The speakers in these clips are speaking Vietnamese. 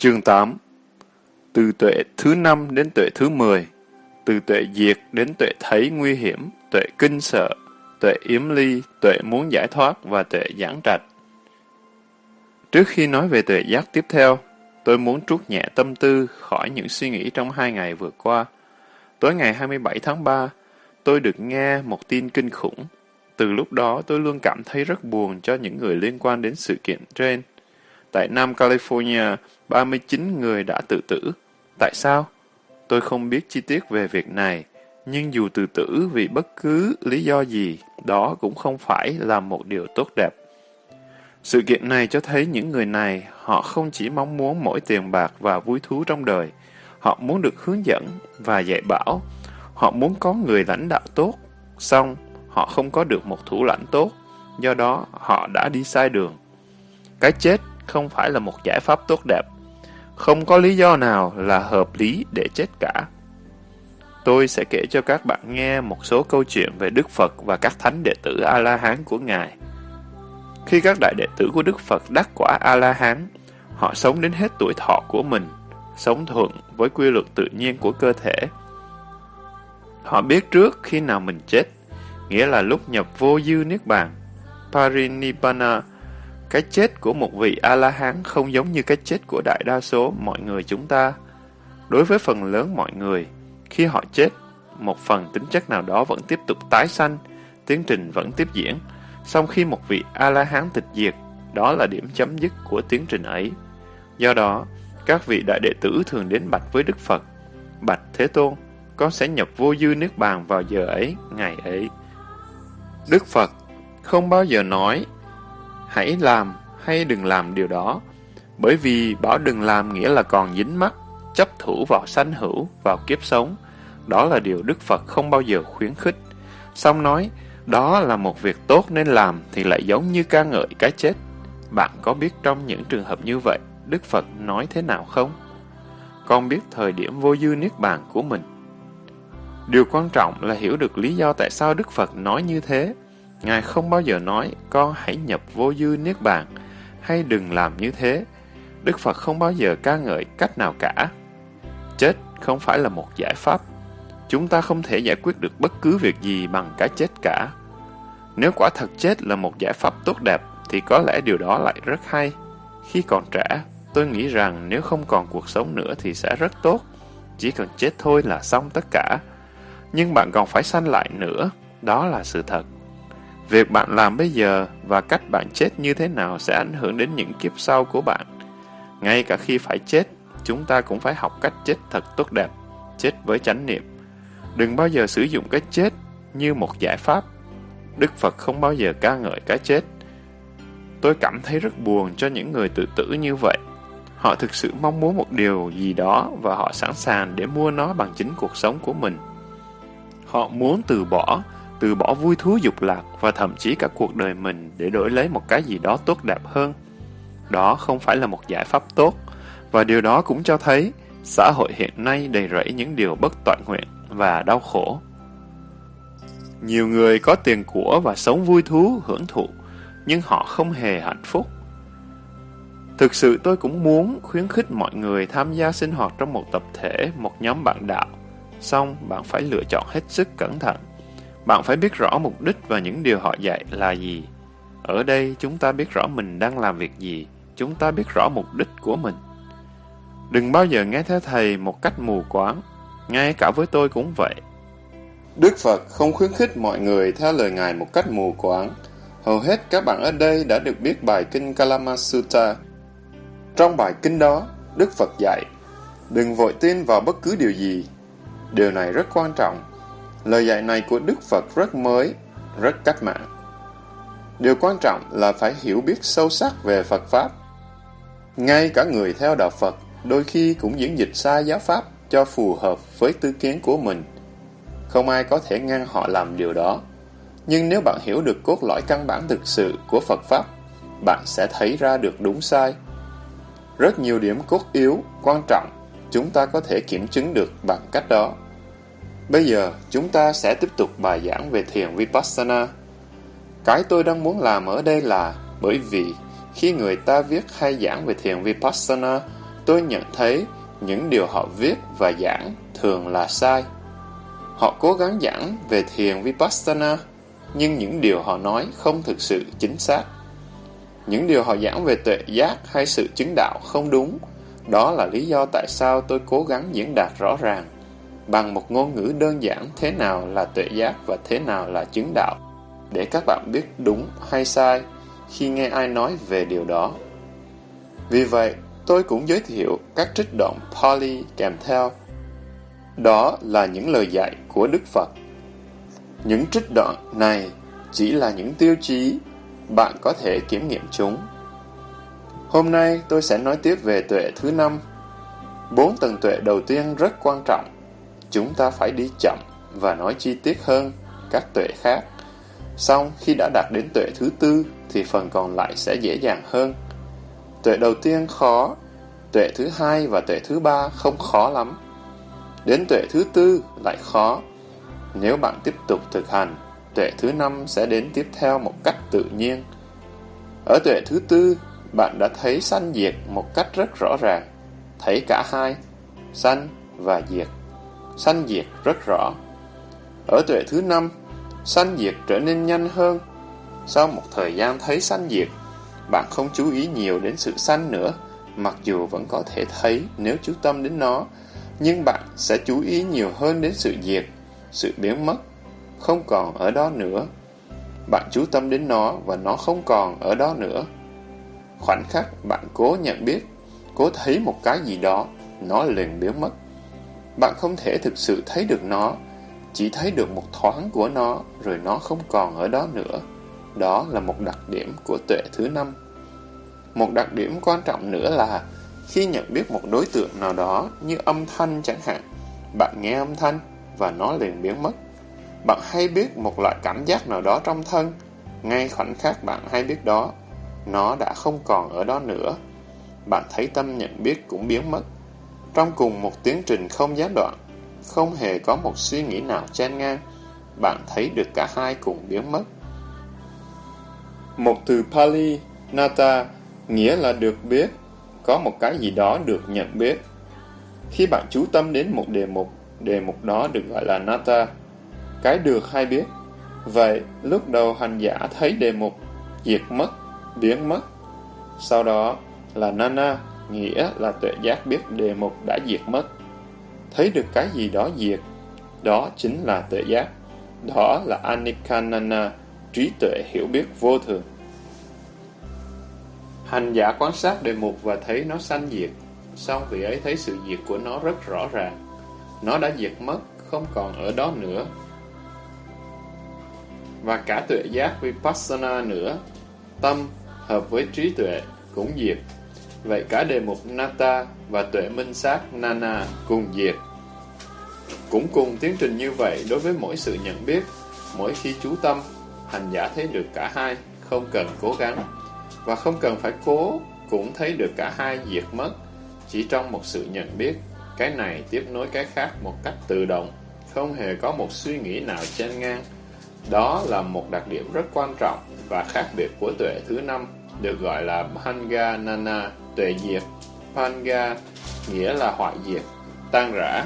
Chương 8 Từ tuệ thứ 5 đến tuệ thứ 10 Từ tuệ diệt đến tuệ thấy nguy hiểm, tuệ kinh sợ, tuệ yếm ly, tuệ muốn giải thoát và tuệ giảng trạch. Trước khi nói về tuệ giác tiếp theo, tôi muốn trút nhẹ tâm tư khỏi những suy nghĩ trong hai ngày vừa qua. Tối ngày 27 tháng 3, tôi được nghe một tin kinh khủng. Từ lúc đó tôi luôn cảm thấy rất buồn cho những người liên quan đến sự kiện trên. Tại Nam California, 39 người đã tự tử. Tại sao? Tôi không biết chi tiết về việc này, nhưng dù tự tử vì bất cứ lý do gì, đó cũng không phải là một điều tốt đẹp. Sự kiện này cho thấy những người này, họ không chỉ mong muốn mỗi tiền bạc và vui thú trong đời, họ muốn được hướng dẫn và dạy bảo, họ muốn có người lãnh đạo tốt, xong họ không có được một thủ lãnh tốt, do đó họ đã đi sai đường. Cái chết không phải là một giải pháp tốt đẹp, không có lý do nào là hợp lý để chết cả. Tôi sẽ kể cho các bạn nghe một số câu chuyện về Đức Phật và các thánh đệ tử A-la-hán của Ngài. Khi các đại đệ tử của Đức Phật đắc quả A-la-hán, họ sống đến hết tuổi thọ của mình, sống thuận với quy luật tự nhiên của cơ thể. Họ biết trước khi nào mình chết, nghĩa là lúc nhập vô dư niết bàn, Parinibbana, cái chết của một vị A-la-hán không giống như cái chết của đại đa số mọi người chúng ta. Đối với phần lớn mọi người, khi họ chết, một phần tính chất nào đó vẫn tiếp tục tái sanh, tiến trình vẫn tiếp diễn. Song khi một vị A-la-hán tịch diệt, đó là điểm chấm dứt của tiến trình ấy. Do đó, các vị đại đệ tử thường đến bạch với Đức Phật. Bạch Thế Tôn, con sẽ nhập vô dư nước bàn vào giờ ấy, ngày ấy. Đức Phật không bao giờ nói hãy làm hay đừng làm điều đó, bởi vì bảo đừng làm nghĩa là còn dính mắc, chấp thủ vào sanh hữu, vào kiếp sống. Đó là điều Đức Phật không bao giờ khuyến khích. Xong nói, đó là một việc tốt nên làm thì lại giống như ca ngợi cái chết. Bạn có biết trong những trường hợp như vậy, Đức Phật nói thế nào không? Con biết thời điểm vô dư niết bàn của mình. Điều quan trọng là hiểu được lý do tại sao Đức Phật nói như thế. Ngài không bao giờ nói, con hãy nhập vô dư niết bàn, hay đừng làm như thế. Đức Phật không bao giờ ca ngợi cách nào cả. Chết không phải là một giải pháp. Chúng ta không thể giải quyết được bất cứ việc gì bằng cái chết cả. Nếu quả thật chết là một giải pháp tốt đẹp, thì có lẽ điều đó lại rất hay. Khi còn trẻ, tôi nghĩ rằng nếu không còn cuộc sống nữa thì sẽ rất tốt. Chỉ cần chết thôi là xong tất cả. Nhưng bạn còn phải sanh lại nữa, đó là sự thật. Việc bạn làm bây giờ và cách bạn chết như thế nào sẽ ảnh hưởng đến những kiếp sau của bạn. Ngay cả khi phải chết, chúng ta cũng phải học cách chết thật tốt đẹp, chết với chánh niệm. Đừng bao giờ sử dụng cái chết như một giải pháp. Đức Phật không bao giờ ca ngợi cái chết. Tôi cảm thấy rất buồn cho những người tự tử như vậy. Họ thực sự mong muốn một điều gì đó và họ sẵn sàng để mua nó bằng chính cuộc sống của mình. Họ muốn từ bỏ, từ bỏ vui thú dục lạc và thậm chí cả cuộc đời mình để đổi lấy một cái gì đó tốt đẹp hơn. Đó không phải là một giải pháp tốt, và điều đó cũng cho thấy xã hội hiện nay đầy rẫy những điều bất toàn nguyện và đau khổ. Nhiều người có tiền của và sống vui thú, hưởng thụ, nhưng họ không hề hạnh phúc. Thực sự tôi cũng muốn khuyến khích mọi người tham gia sinh hoạt trong một tập thể, một nhóm bạn đạo. Xong, bạn phải lựa chọn hết sức cẩn thận. Bạn phải biết rõ mục đích và những điều họ dạy là gì. Ở đây chúng ta biết rõ mình đang làm việc gì, chúng ta biết rõ mục đích của mình. Đừng bao giờ nghe theo thầy một cách mù quáng, ngay cả với tôi cũng vậy. Đức Phật không khuyến khích mọi người theo lời Ngài một cách mù quáng. Hầu hết các bạn ở đây đã được biết bài kinh Kalama Sutta. Trong bài kinh đó, Đức Phật dạy, đừng vội tin vào bất cứ điều gì. Điều này rất quan trọng Lời dạy này của Đức Phật rất mới, rất cách mạng. Điều quan trọng là phải hiểu biết sâu sắc về Phật Pháp. Ngay cả người theo đạo Phật đôi khi cũng diễn dịch sai giáo Pháp cho phù hợp với tư kiến của mình. Không ai có thể ngăn họ làm điều đó. Nhưng nếu bạn hiểu được cốt lõi căn bản thực sự của Phật Pháp, bạn sẽ thấy ra được đúng sai. Rất nhiều điểm cốt yếu, quan trọng, chúng ta có thể kiểm chứng được bằng cách đó. Bây giờ, chúng ta sẽ tiếp tục bài giảng về thiền Vipassana. Cái tôi đang muốn làm ở đây là bởi vì khi người ta viết hay giảng về thiền Vipassana, tôi nhận thấy những điều họ viết và giảng thường là sai. Họ cố gắng giảng về thiền Vipassana, nhưng những điều họ nói không thực sự chính xác. Những điều họ giảng về tuệ giác hay sự chứng đạo không đúng, đó là lý do tại sao tôi cố gắng diễn đạt rõ ràng, bằng một ngôn ngữ đơn giản thế nào là tuệ giác và thế nào là chứng đạo, để các bạn biết đúng hay sai khi nghe ai nói về điều đó. Vì vậy, tôi cũng giới thiệu các trích đoạn Pali kèm theo. Đó là những lời dạy của Đức Phật. Những trích đoạn này chỉ là những tiêu chí, bạn có thể kiểm nghiệm chúng. Hôm nay tôi sẽ nói tiếp về tuệ thứ năm. Bốn tầng tuệ đầu tiên rất quan trọng. Chúng ta phải đi chậm và nói chi tiết hơn các tuệ khác. Xong khi đã đạt đến tuệ thứ tư thì phần còn lại sẽ dễ dàng hơn. Tuệ đầu tiên khó, tuệ thứ hai và tuệ thứ ba không khó lắm. Đến tuệ thứ tư lại khó. Nếu bạn tiếp tục thực hành, tuệ thứ năm sẽ đến tiếp theo một cách tự nhiên. Ở tuệ thứ tư, bạn đã thấy sanh diệt một cách rất rõ ràng. Thấy cả hai, sanh và diệt. Sanh diệt rất rõ. Ở tuệ thứ năm, sanh diệt trở nên nhanh hơn. Sau một thời gian thấy sanh diệt, bạn không chú ý nhiều đến sự sanh nữa, mặc dù vẫn có thể thấy nếu chú tâm đến nó, nhưng bạn sẽ chú ý nhiều hơn đến sự diệt, sự biến mất, không còn ở đó nữa. Bạn chú tâm đến nó và nó không còn ở đó nữa. Khoảnh khắc bạn cố nhận biết, cố thấy một cái gì đó, nó liền biến mất. Bạn không thể thực sự thấy được nó, chỉ thấy được một thoáng của nó, rồi nó không còn ở đó nữa. Đó là một đặc điểm của tuệ thứ năm. Một đặc điểm quan trọng nữa là khi nhận biết một đối tượng nào đó như âm thanh chẳng hạn, bạn nghe âm thanh và nó liền biến mất. Bạn hay biết một loại cảm giác nào đó trong thân, ngay khoảnh khắc bạn hay biết đó, nó đã không còn ở đó nữa. Bạn thấy tâm nhận biết cũng biến mất. Trong cùng một tiến trình không gián đoạn, không hề có một suy nghĩ nào chen ngang, bạn thấy được cả hai cùng biến mất. Một từ Pali, Nata, nghĩa là được biết, có một cái gì đó được nhận biết. Khi bạn chú tâm đến một đề mục, đề mục đó được gọi là Nata, cái được hay biết. Vậy, lúc đầu hành giả thấy đề mục, diệt mất, biến mất. Sau đó là Nana, nghĩa là tuệ giác biết đề mục đã diệt mất. Thấy được cái gì đó diệt, đó chính là tuệ giác. Đó là Anikanana, trí tuệ hiểu biết vô thường. Hành giả quan sát đề mục và thấy nó sanh diệt, xong vị ấy thấy sự diệt của nó rất rõ ràng. Nó đã diệt mất, không còn ở đó nữa. Và cả tuệ giác Vipassana nữa, tâm hợp với trí tuệ cũng diệt. Vậy cả đề mục Nata và tuệ minh sát Nana cùng diệt. Cũng cùng tiến trình như vậy đối với mỗi sự nhận biết, mỗi khi chú tâm, hành giả thấy được cả hai, không cần cố gắng. Và không cần phải cố cũng thấy được cả hai diệt mất. Chỉ trong một sự nhận biết cái này tiếp nối cái khác một cách tự động không hề có một suy nghĩ nào chen ngang. Đó là một đặc điểm rất quan trọng và khác biệt của tuệ thứ năm được gọi là Bhanga Nana tuệ diệt panga nghĩa là hoại diệt tan rã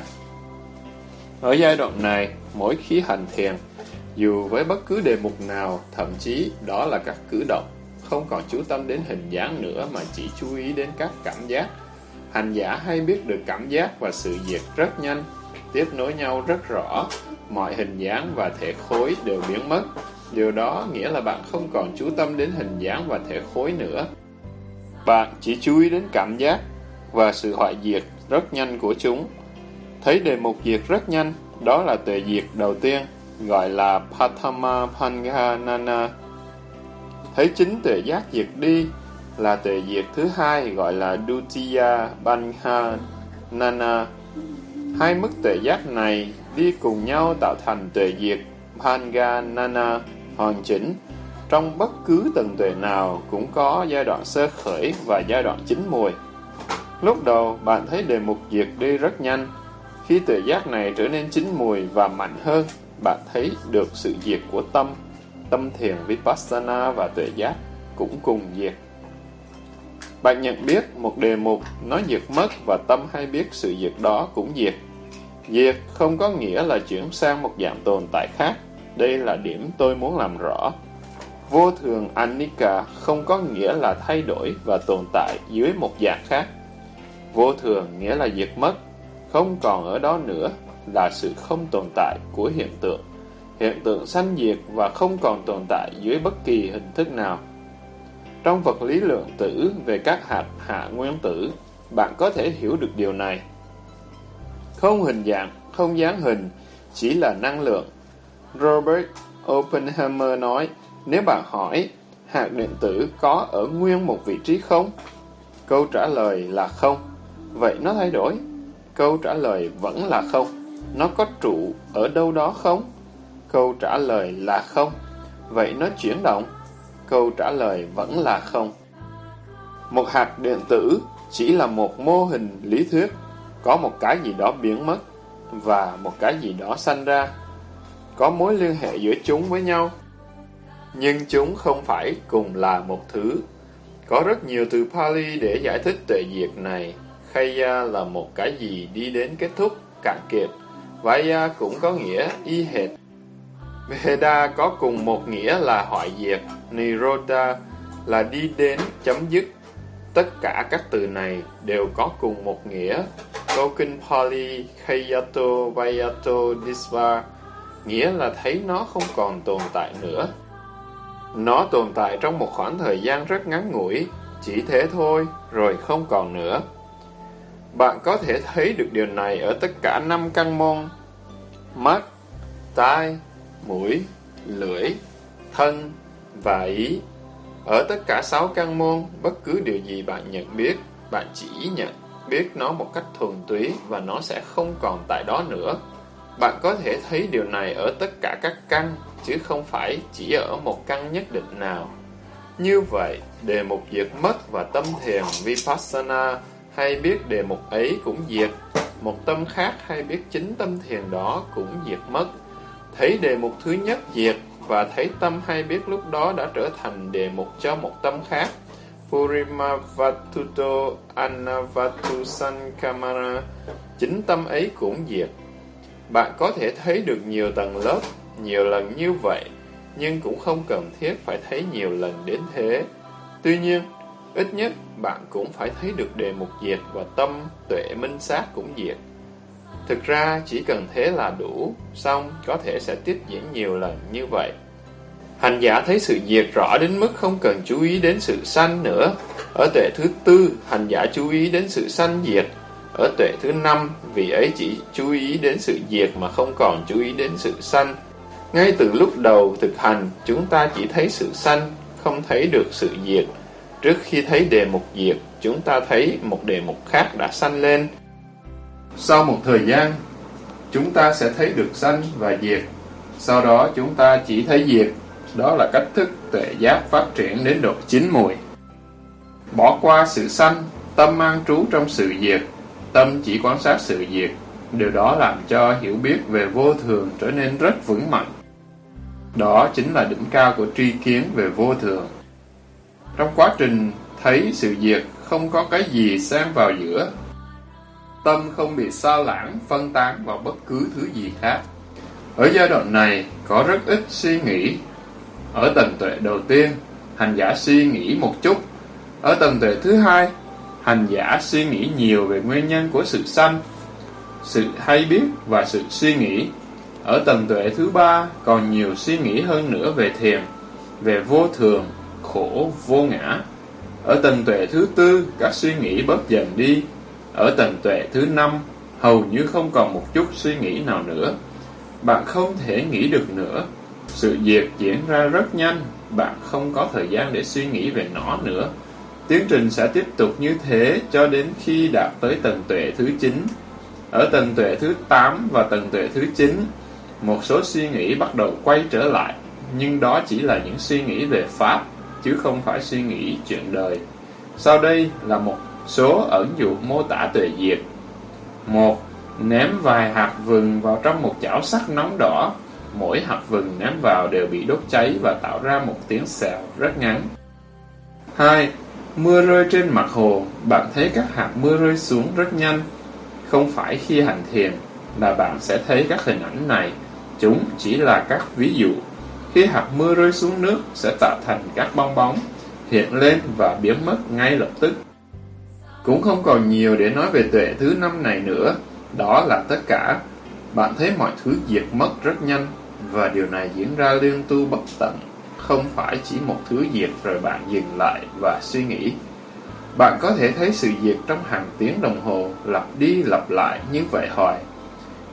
ở giai đoạn này mỗi khí hành thiền dù với bất cứ đề mục nào thậm chí đó là các cử động không còn chú tâm đến hình dáng nữa mà chỉ chú ý đến các cảm giác. Hành giả hay biết được cảm giác và sự diệt rất nhanh, tiếp nối nhau rất rõ, mọi hình dáng và thể khối đều biến mất. Điều đó nghĩa là bạn không còn chú tâm đến hình dáng và thể khối nữa. Bạn chỉ chú ý đến cảm giác và sự hoại diệt rất nhanh của chúng. Thấy đề mục diệt rất nhanh, đó là tuệ diệt đầu tiên, gọi là Pathama Panganana Thấy chính tuệ giác diệt đi là tuệ diệt thứ hai gọi là Dutiya Banha Nana. Hai mức tuệ giác này đi cùng nhau tạo thành tuệ diệt Panganana hoàn chỉnh. Trong bất cứ tầng tuệ nào cũng có giai đoạn sơ khởi và giai đoạn chín mùi. Lúc đầu bạn thấy đề mục diệt đi rất nhanh. Khi tuệ giác này trở nên chín mùi và mạnh hơn, bạn thấy được sự diệt của tâm tâm thiền Vipassana và tuệ giác cũng cùng diệt. Bạn nhận biết một đề mục nó diệt mất và tâm hay biết sự diệt đó cũng diệt. Diệt không có nghĩa là chuyển sang một dạng tồn tại khác. Đây là điểm tôi muốn làm rõ. Vô thường anicca không có nghĩa là thay đổi và tồn tại dưới một dạng khác. Vô thường nghĩa là diệt mất, không còn ở đó nữa là sự không tồn tại của hiện tượng. Hiện tượng sanh diệt và không còn tồn tại dưới bất kỳ hình thức nào. Trong vật lý lượng tử về các hạt hạ nguyên tử, bạn có thể hiểu được điều này. Không hình dạng, không dáng hình, chỉ là năng lượng. Robert Oppenheimer nói, nếu bạn hỏi, hạt điện tử có ở nguyên một vị trí không? Câu trả lời là không. Vậy nó thay đổi? Câu trả lời vẫn là không. Nó có trụ ở đâu đó không? Câu trả lời là không. Vậy nó chuyển động? Câu trả lời vẫn là không. Một hạt điện tử chỉ là một mô hình lý thuyết, có một cái gì đó biến mất và một cái gì đó sanh ra. Có mối liên hệ giữa chúng với nhau, nhưng chúng không phải cùng là một thứ. Có rất nhiều từ Pali để giải thích tuệ diệt này. Khaya là một cái gì đi đến kết thúc, cạn kiệt. Vaya cũng có nghĩa y hệt. Veda có cùng một nghĩa là hoại diệt. Nirodha là đi đến, chấm dứt. Tất cả các từ này đều có cùng một nghĩa. Câu kinh Pali Khayato Vayato Disva nghĩa là thấy nó không còn tồn tại nữa. Nó tồn tại trong một khoảng thời gian rất ngắn ngủi, chỉ thế thôi, rồi không còn nữa. Bạn có thể thấy được điều này ở tất cả năm căn môn mắt, tai, mũi, lưỡi, thân và ý. Ở tất cả sáu căn môn, bất cứ điều gì bạn nhận biết, bạn chỉ nhận biết nó một cách thuần túy và nó sẽ không còn tại đó nữa. Bạn có thể thấy điều này ở tất cả các căn, chứ không phải chỉ ở một căn nhất định nào. Như vậy, đề mục diệt mất và tâm thiền Vipassana hay biết đề mục ấy cũng diệt, một tâm khác hay biết chính tâm thiền đó cũng diệt mất. Thấy đề mục thứ nhất diệt và thấy tâm hay biết lúc đó đã trở thành đề mục cho một tâm khác. Purima Vatuto Anavatu Sankamara Chính tâm ấy cũng diệt. Bạn có thể thấy được nhiều tầng lớp, nhiều lần như vậy, nhưng cũng không cần thiết phải thấy nhiều lần đến thế. Tuy nhiên, ít nhất bạn cũng phải thấy được đề mục diệt và tâm tuệ minh sát cũng diệt. Thực ra chỉ cần thế là đủ, xong có thể sẽ tiếp diễn nhiều lần như vậy. Hành giả thấy sự diệt rõ đến mức không cần chú ý đến sự sanh nữa. Ở tuệ thứ tư, hành giả chú ý đến sự sanh diệt. Ở tuệ thứ năm, vì ấy chỉ chú ý đến sự diệt mà không còn chú ý đến sự sanh. Ngay từ lúc đầu thực hành, chúng ta chỉ thấy sự sanh, không thấy được sự diệt. Trước khi thấy đề mục diệt, chúng ta thấy một đề mục khác đã sanh lên. Sau một thời gian, chúng ta sẽ thấy được sanh và diệt. Sau đó chúng ta chỉ thấy diệt. Đó là cách thức tuệ giác phát triển đến độ chín mùi. Bỏ qua sự sanh, tâm mang trú trong sự diệt. Tâm chỉ quan sát sự diệt. Điều đó làm cho hiểu biết về vô thường trở nên rất vững mạnh. Đó chính là đỉnh cao của tri kiến về vô thường. Trong quá trình thấy sự diệt không có cái gì xen vào giữa. Tâm không bị xa lãng, phân tán vào bất cứ thứ gì khác. Ở giai đoạn này, có rất ít suy nghĩ. Ở tầng tuệ đầu tiên, hành giả suy nghĩ một chút. Ở tầng tuệ thứ hai, hành giả suy nghĩ nhiều về nguyên nhân của sự sanh, sự hay biết và sự suy nghĩ. Ở tầng tuệ thứ ba, còn nhiều suy nghĩ hơn nữa về thiền, về vô thường, khổ, vô ngã. Ở tầng tuệ thứ tư, các suy nghĩ bớt dần đi. Ở tầng tuệ thứ năm, hầu như không còn một chút suy nghĩ nào nữa. Bạn không thể nghĩ được nữa. Sự diệt diễn ra rất nhanh, bạn không có thời gian để suy nghĩ về nó nữa. Tiến trình sẽ tiếp tục như thế cho đến khi đạt tới tầng tuệ thứ 9. Ở tầng tuệ thứ 8 và tầng tuệ thứ 9, một số suy nghĩ bắt đầu quay trở lại, nhưng đó chỉ là những suy nghĩ về Pháp chứ không phải suy nghĩ chuyện đời. Sau đây là một số ẩn dụ mô tả tuệ diệt. một Ném vài hạt vừng vào trong một chảo sắt nóng đỏ. Mỗi hạt vừng ném vào đều bị đốt cháy và tạo ra một tiếng xèo rất ngắn. 2. Mưa rơi trên mặt hồ, bạn thấy các hạt mưa rơi xuống rất nhanh. Không phải khi hành thiền là bạn sẽ thấy các hình ảnh này. Chúng chỉ là các ví dụ. Khi hạt mưa rơi xuống nước sẽ tạo thành các bong bóng, hiện lên và biến mất ngay lập tức. Cũng không còn nhiều để nói về tuệ thứ năm này nữa. Đó là tất cả. Bạn thấy mọi thứ diệt mất rất nhanh và điều này diễn ra liên tu bất tận không phải chỉ một thứ diệt rồi bạn dừng lại và suy nghĩ. Bạn có thể thấy sự diệt trong hàng tiếng đồng hồ lặp đi lặp lại như vậy hoài.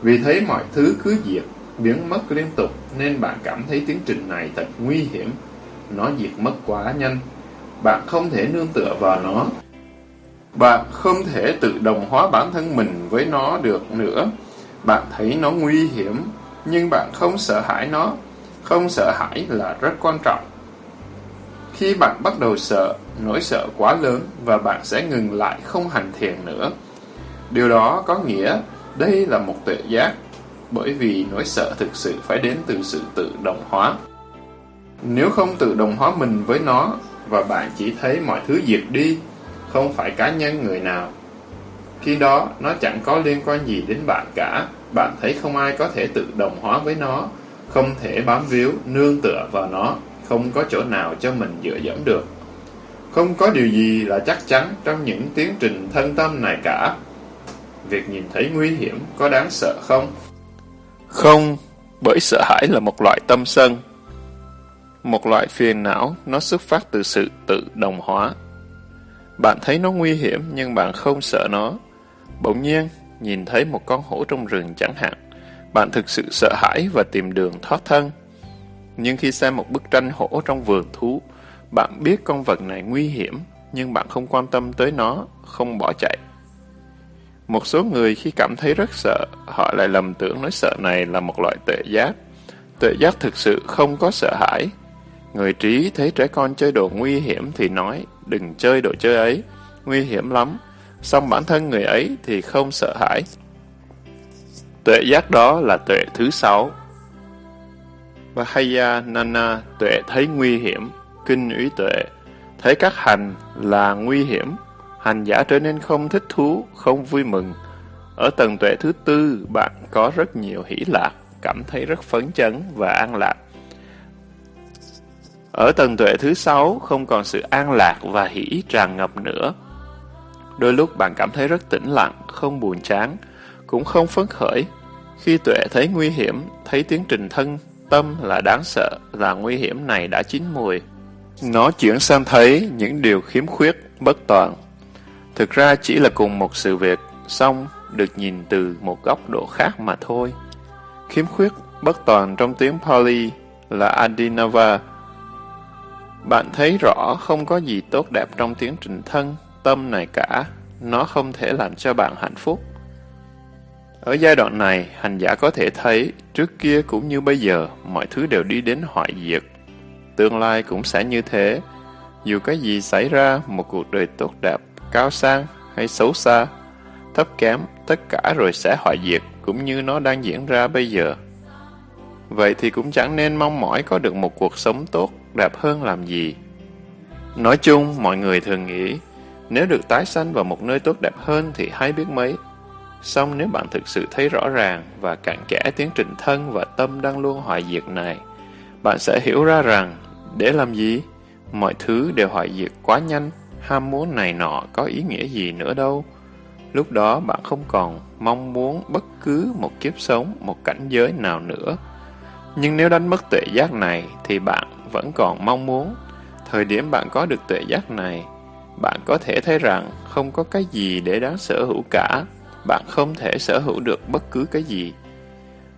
Vì thấy mọi thứ cứ diệt, biến mất liên tục nên bạn cảm thấy tiến trình này thật nguy hiểm. Nó diệt mất quá nhanh. Bạn không thể nương tựa vào nó. Bạn không thể tự đồng hóa bản thân mình với nó được nữa. Bạn thấy nó nguy hiểm, nhưng bạn không sợ hãi nó không sợ hãi là rất quan trọng. Khi bạn bắt đầu sợ, nỗi sợ quá lớn và bạn sẽ ngừng lại không hành thiền nữa. Điều đó có nghĩa đây là một tuệ giác, bởi vì nỗi sợ thực sự phải đến từ sự tự đồng hóa. Nếu không tự đồng hóa mình với nó và bạn chỉ thấy mọi thứ diệt đi, không phải cá nhân người nào. Khi đó, nó chẳng có liên quan gì đến bạn cả. Bạn thấy không ai có thể tự đồng hóa với nó không thể bám víu, nương tựa vào nó, không có chỗ nào cho mình dựa dẫm được. Không có điều gì là chắc chắn trong những tiến trình thân tâm này cả. Việc nhìn thấy nguy hiểm có đáng sợ không? Không, bởi sợ hãi là một loại tâm sân. Một loại phiền não, nó xuất phát từ sự tự đồng hóa. Bạn thấy nó nguy hiểm nhưng bạn không sợ nó. Bỗng nhiên, nhìn thấy một con hổ trong rừng chẳng hạn bạn thực sự sợ hãi và tìm đường thoát thân. Nhưng khi xem một bức tranh hổ trong vườn thú, bạn biết con vật này nguy hiểm, nhưng bạn không quan tâm tới nó, không bỏ chạy. Một số người khi cảm thấy rất sợ, họ lại lầm tưởng nỗi sợ này là một loại tệ giác. tệ giác thực sự không có sợ hãi. Người trí thấy trẻ con chơi đồ nguy hiểm thì nói, đừng chơi đồ chơi ấy, nguy hiểm lắm. Xong bản thân người ấy thì không sợ hãi, Tuệ giác đó là tuệ thứ sáu. Vahaya Nana tuệ thấy nguy hiểm, kinh úy tuệ, thấy các hành là nguy hiểm, hành giả trở nên không thích thú, không vui mừng. Ở tầng tuệ thứ tư, bạn có rất nhiều hỷ lạc, cảm thấy rất phấn chấn và an lạc. Ở tầng tuệ thứ sáu, không còn sự an lạc và hỷ tràn ngập nữa. Đôi lúc bạn cảm thấy rất tĩnh lặng, không buồn chán, cũng không phấn khởi. Khi tuệ thấy nguy hiểm, thấy tiến trình thân, tâm là đáng sợ, là nguy hiểm này đã chín mùi. Nó chuyển sang thấy những điều khiếm khuyết, bất toàn. Thực ra chỉ là cùng một sự việc, xong được nhìn từ một góc độ khác mà thôi. Khiếm khuyết, bất toàn trong tiếng Pali là Adinava. Bạn thấy rõ không có gì tốt đẹp trong tiến trình thân, tâm này cả. Nó không thể làm cho bạn hạnh phúc. Ở giai đoạn này, hành giả có thể thấy, trước kia cũng như bây giờ, mọi thứ đều đi đến hoại diệt. Tương lai cũng sẽ như thế. Dù cái gì xảy ra, một cuộc đời tốt đẹp, cao sang hay xấu xa, thấp kém, tất cả rồi sẽ hoại diệt, cũng như nó đang diễn ra bây giờ. Vậy thì cũng chẳng nên mong mỏi có được một cuộc sống tốt, đẹp hơn làm gì. Nói chung, mọi người thường nghĩ, nếu được tái sanh vào một nơi tốt đẹp hơn thì hay biết mấy. Xong nếu bạn thực sự thấy rõ ràng và cặn kẽ tiến trình thân và tâm đang luôn hoại diệt này, bạn sẽ hiểu ra rằng, để làm gì? Mọi thứ đều hoại diệt quá nhanh, ham muốn này nọ có ý nghĩa gì nữa đâu. Lúc đó bạn không còn mong muốn bất cứ một kiếp sống, một cảnh giới nào nữa. Nhưng nếu đánh mất tuệ giác này thì bạn vẫn còn mong muốn. Thời điểm bạn có được tuệ giác này, bạn có thể thấy rằng không có cái gì để đáng sở hữu cả bạn không thể sở hữu được bất cứ cái gì.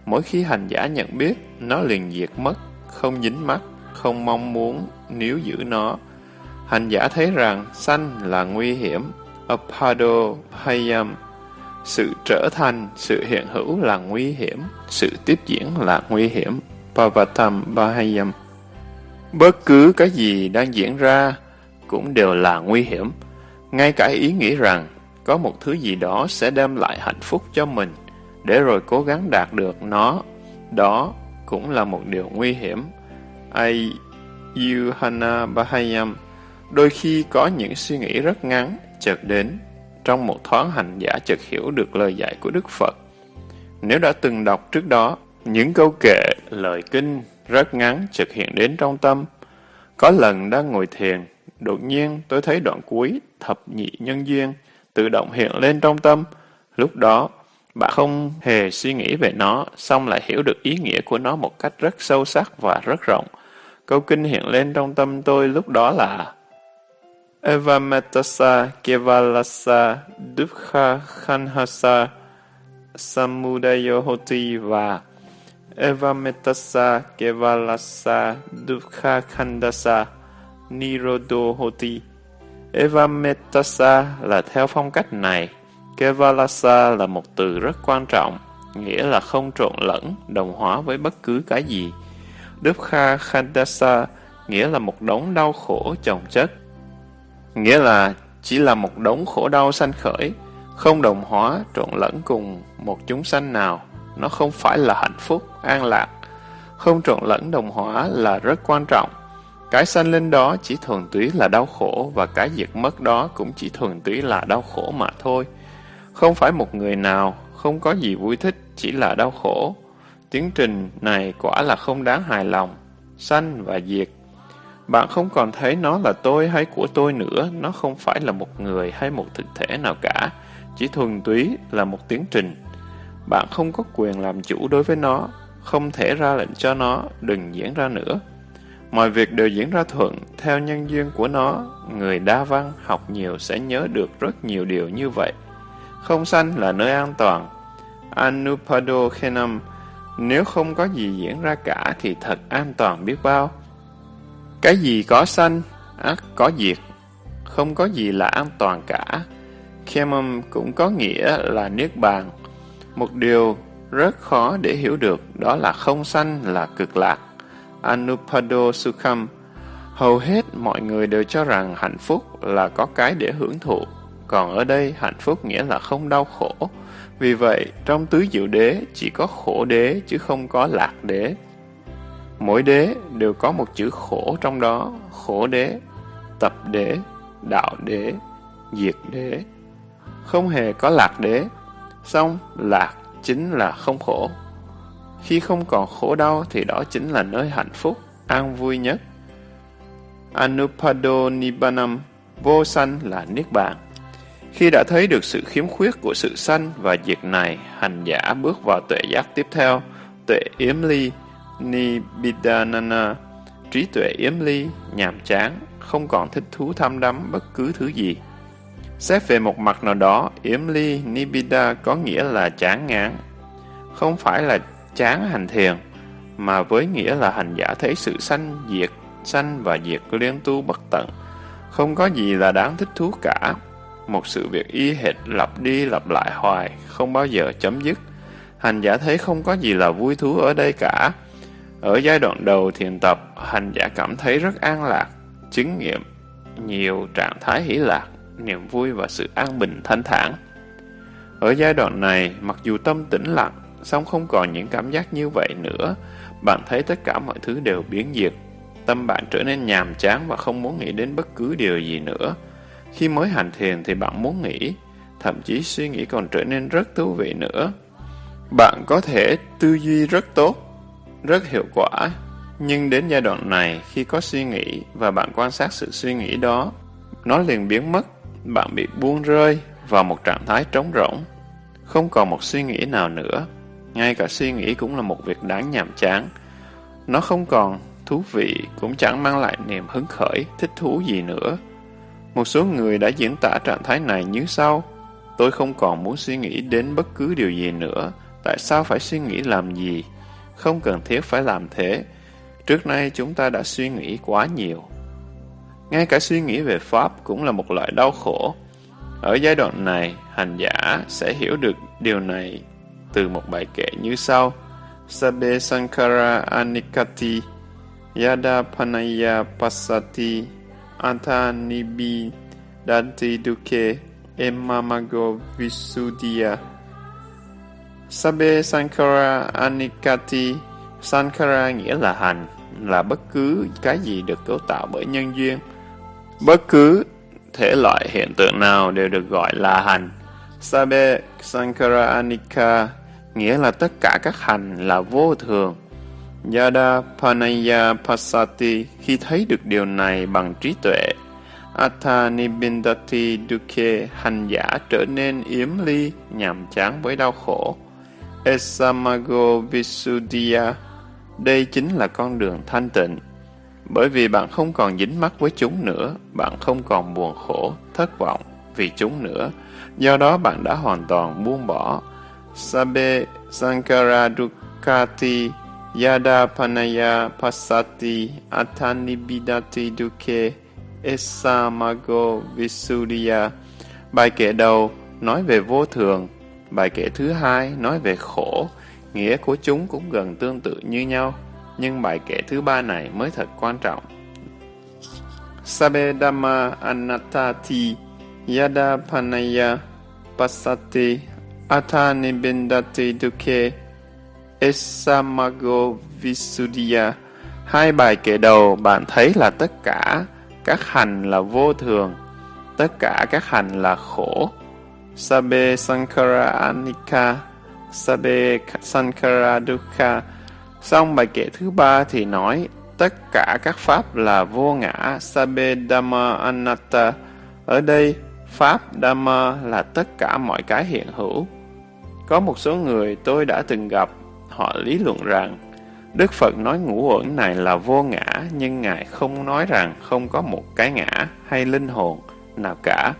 Mỗi khi hành giả nhận biết, nó liền diệt mất, không dính mắt, không mong muốn níu giữ nó. Hành giả thấy rằng sanh là nguy hiểm, apado hayam, sự trở thành, sự hiện hữu là nguy hiểm, sự tiếp diễn là nguy hiểm, pavatam bahayam. Bất cứ cái gì đang diễn ra cũng đều là nguy hiểm. Ngay cả ý nghĩ rằng có một thứ gì đó sẽ đem lại hạnh phúc cho mình, để rồi cố gắng đạt được nó. Đó cũng là một điều nguy hiểm. Ayuhana Bahayam Đôi khi có những suy nghĩ rất ngắn, chợt đến. Trong một thoáng hành giả chợt hiểu được lời dạy của Đức Phật. Nếu đã từng đọc trước đó, những câu kệ, lời kinh rất ngắn chợt hiện đến trong tâm. Có lần đang ngồi thiền, đột nhiên tôi thấy đoạn cuối thập nhị nhân duyên tự động hiện lên trong tâm. Lúc đó, bạn không hề suy nghĩ về nó, xong lại hiểu được ý nghĩa của nó một cách rất sâu sắc và rất rộng. Câu kinh hiện lên trong tâm tôi lúc đó là Evametasa Kevalasa Dukha Khanhasa Samudayohoti và Evametasa Kevalasa Dukha Khandasa Nirodohoti. Evametasa là theo phong cách này. Kevalasa là một từ rất quan trọng, nghĩa là không trộn lẫn, đồng hóa với bất cứ cái gì. Dukha Khandasa nghĩa là một đống đau khổ chồng chất. Nghĩa là chỉ là một đống khổ đau sanh khởi, không đồng hóa, trộn lẫn cùng một chúng sanh nào. Nó không phải là hạnh phúc, an lạc. Không trộn lẫn đồng hóa là rất quan trọng. Cái sanh lên đó chỉ thuần túy là đau khổ và cái diệt mất đó cũng chỉ thuần túy là đau khổ mà thôi. Không phải một người nào, không có gì vui thích, chỉ là đau khổ. Tiến trình này quả là không đáng hài lòng. Sanh và diệt. Bạn không còn thấy nó là tôi hay của tôi nữa, nó không phải là một người hay một thực thể nào cả, chỉ thuần túy là một tiến trình. Bạn không có quyền làm chủ đối với nó, không thể ra lệnh cho nó đừng diễn ra nữa. Mọi việc đều diễn ra thuận theo nhân duyên của nó, người đa văn học nhiều sẽ nhớ được rất nhiều điều như vậy. Không sanh là nơi an toàn. Anupado Khenam, nếu không có gì diễn ra cả thì thật an toàn biết bao. Cái gì có sanh, ác có diệt, không có gì là an toàn cả. Khemam cũng có nghĩa là Niết Bàn. Một điều rất khó để hiểu được đó là không sanh là cực lạc. Anupado Sukham Hầu hết mọi người đều cho rằng hạnh phúc là có cái để hưởng thụ, còn ở đây hạnh phúc nghĩa là không đau khổ. Vì vậy, trong tứ diệu đế chỉ có khổ đế chứ không có lạc đế. Mỗi đế đều có một chữ khổ trong đó, khổ đế, tập đế, đạo đế, diệt đế. Không hề có lạc đế, xong lạc chính là không khổ. Khi không còn khổ đau thì đó chính là nơi hạnh phúc, an vui nhất. Anupado Nibbanam, vô sanh là Niết Bàn. Khi đã thấy được sự khiếm khuyết của sự sanh và diệt này, hành giả bước vào tuệ giác tiếp theo, tuệ yếm ly, Nibidanana, trí tuệ yếm ly, nhàm chán, không còn thích thú tham đắm bất cứ thứ gì. Xét về một mặt nào đó, yếm ly, nibida có nghĩa là chán ngán. Không phải là chán hành thiền, mà với nghĩa là hành giả thấy sự sanh diệt, sanh và diệt liên tu bất tận. Không có gì là đáng thích thú cả. Một sự việc y hệt lặp đi lặp lại hoài, không bao giờ chấm dứt. Hành giả thấy không có gì là vui thú ở đây cả. Ở giai đoạn đầu thiền tập, hành giả cảm thấy rất an lạc, chứng nghiệm nhiều trạng thái hỷ lạc, niềm vui và sự an bình thanh thản. Ở giai đoạn này, mặc dù tâm tĩnh lặng, song không còn những cảm giác như vậy nữa. Bạn thấy tất cả mọi thứ đều biến diệt. Tâm bạn trở nên nhàm chán và không muốn nghĩ đến bất cứ điều gì nữa. Khi mới hành thiền thì bạn muốn nghĩ, thậm chí suy nghĩ còn trở nên rất thú vị nữa. Bạn có thể tư duy rất tốt, rất hiệu quả, nhưng đến giai đoạn này, khi có suy nghĩ và bạn quan sát sự suy nghĩ đó, nó liền biến mất, bạn bị buông rơi vào một trạng thái trống rỗng, không còn một suy nghĩ nào nữa. Ngay cả suy nghĩ cũng là một việc đáng nhàm chán. Nó không còn thú vị, cũng chẳng mang lại niềm hứng khởi, thích thú gì nữa. Một số người đã diễn tả trạng thái này như sau. Tôi không còn muốn suy nghĩ đến bất cứ điều gì nữa. Tại sao phải suy nghĩ làm gì? Không cần thiết phải làm thế. Trước nay chúng ta đã suy nghĩ quá nhiều. Ngay cả suy nghĩ về Pháp cũng là một loại đau khổ. Ở giai đoạn này, hành giả sẽ hiểu được điều này từ một bài kệ như sau. Sabe Sankara Anikati Yada Panaya Pasati Antanibi Dante Duke Emamago Visudia Sabe Sankara Anikati Sankara nghĩa là hành, là bất cứ cái gì được cấu tạo bởi nhân duyên. Bất cứ thể loại hiện tượng nào đều được gọi là hành. Sabe Sankara Anika nghĩa là tất cả các hành là vô thường. Yada Panaya Pasati khi thấy được điều này bằng trí tuệ. Athanibindati Dukhe hành giả trở nên yếm ly, nhàm chán với đau khổ. Esamago Visuddhya đây chính là con đường thanh tịnh. Bởi vì bạn không còn dính mắc với chúng nữa, bạn không còn buồn khổ, thất vọng vì chúng nữa. Do đó bạn đã hoàn toàn buông bỏ. Sabe Sankara Dukkati Yada Panaya Pasati Athanibidati duke Esamago visuriya Bài kệ đầu nói về vô thường, bài kệ thứ hai nói về khổ, nghĩa của chúng cũng gần tương tự như nhau, nhưng bài kệ thứ ba này mới thật quan trọng. Sabe Dhamma Anattati Yada Panaya Pasati atane bendate duke Esamago Visuddhya Hai bài kể đầu bạn thấy là tất cả các hành là vô thường, tất cả các hành là khổ. Sabe Sankara Anika, Sabe Sankara Dukkha. Xong bài kệ thứ ba thì nói tất cả các pháp là vô ngã, Sabe Dhamma Anatta. Ở đây, Pháp Dhamma là tất cả mọi cái hiện hữu. Có một số người tôi đã từng gặp, họ lý luận rằng Đức Phật nói ngũ uẩn này là vô ngã, nhưng Ngài không nói rằng không có một cái ngã hay linh hồn nào cả.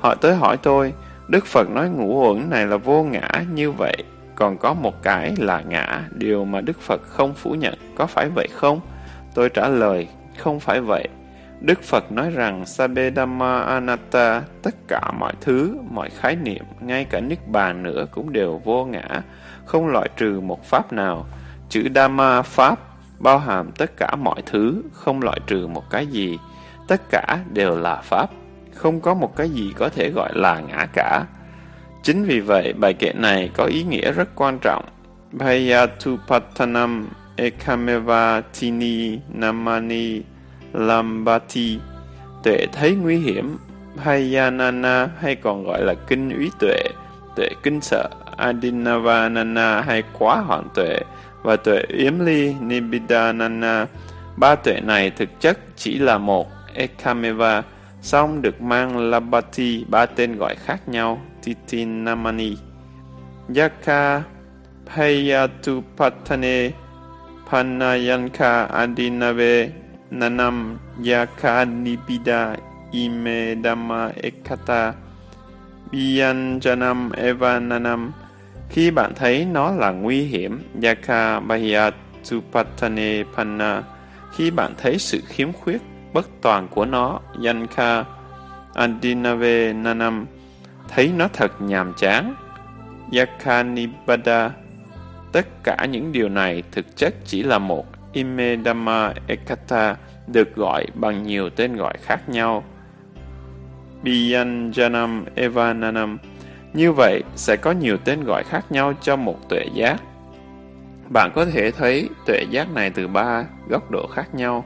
Họ tới hỏi tôi, Đức Phật nói ngũ uẩn này là vô ngã như vậy, còn có một cái là ngã, điều mà Đức Phật không phủ nhận, có phải vậy không? Tôi trả lời, không phải vậy. Đức Phật nói rằng Sabedama Anatta, tất cả mọi thứ, mọi khái niệm, ngay cả Niết Bàn nữa cũng đều vô ngã, không loại trừ một pháp nào. Chữ Dhamma Pháp bao hàm tất cả mọi thứ, không loại trừ một cái gì. Tất cả đều là Pháp, không có một cái gì có thể gọi là ngã cả. Chính vì vậy, bài kệ này có ý nghĩa rất quan trọng. Bhayatupattanam ekameva tini namani lambati Tuệ thấy nguy hiểm, Bhayanana hay còn gọi là kinh úy tuệ, tuệ kinh sợ, Adinavanana hay quá hoạn tuệ, và tuệ yếm ly Nibidanana. Ba tuệ này thực chất chỉ là một Ekameva, song được mang Labati ba tên gọi khác nhau Titinamani. Yaka Payatupatane Panayanka Adinave Nanam Yaka Nibida Imedama Ekata. Biyanjanam Evananam khi bạn thấy nó là nguy hiểm, Yaka Bahiyatupatane Panna, khi bạn thấy sự khiếm khuyết, bất toàn của nó, Yanka Andinave Nanam, thấy nó thật nhàm chán, Yakanibada, tất cả những điều này thực chất chỉ là một Imedama Ekata được gọi bằng nhiều tên gọi khác nhau. Biyanjanam Evananam như vậy, sẽ có nhiều tên gọi khác nhau cho một tuệ giác. Bạn có thể thấy tuệ giác này từ ba góc độ khác nhau,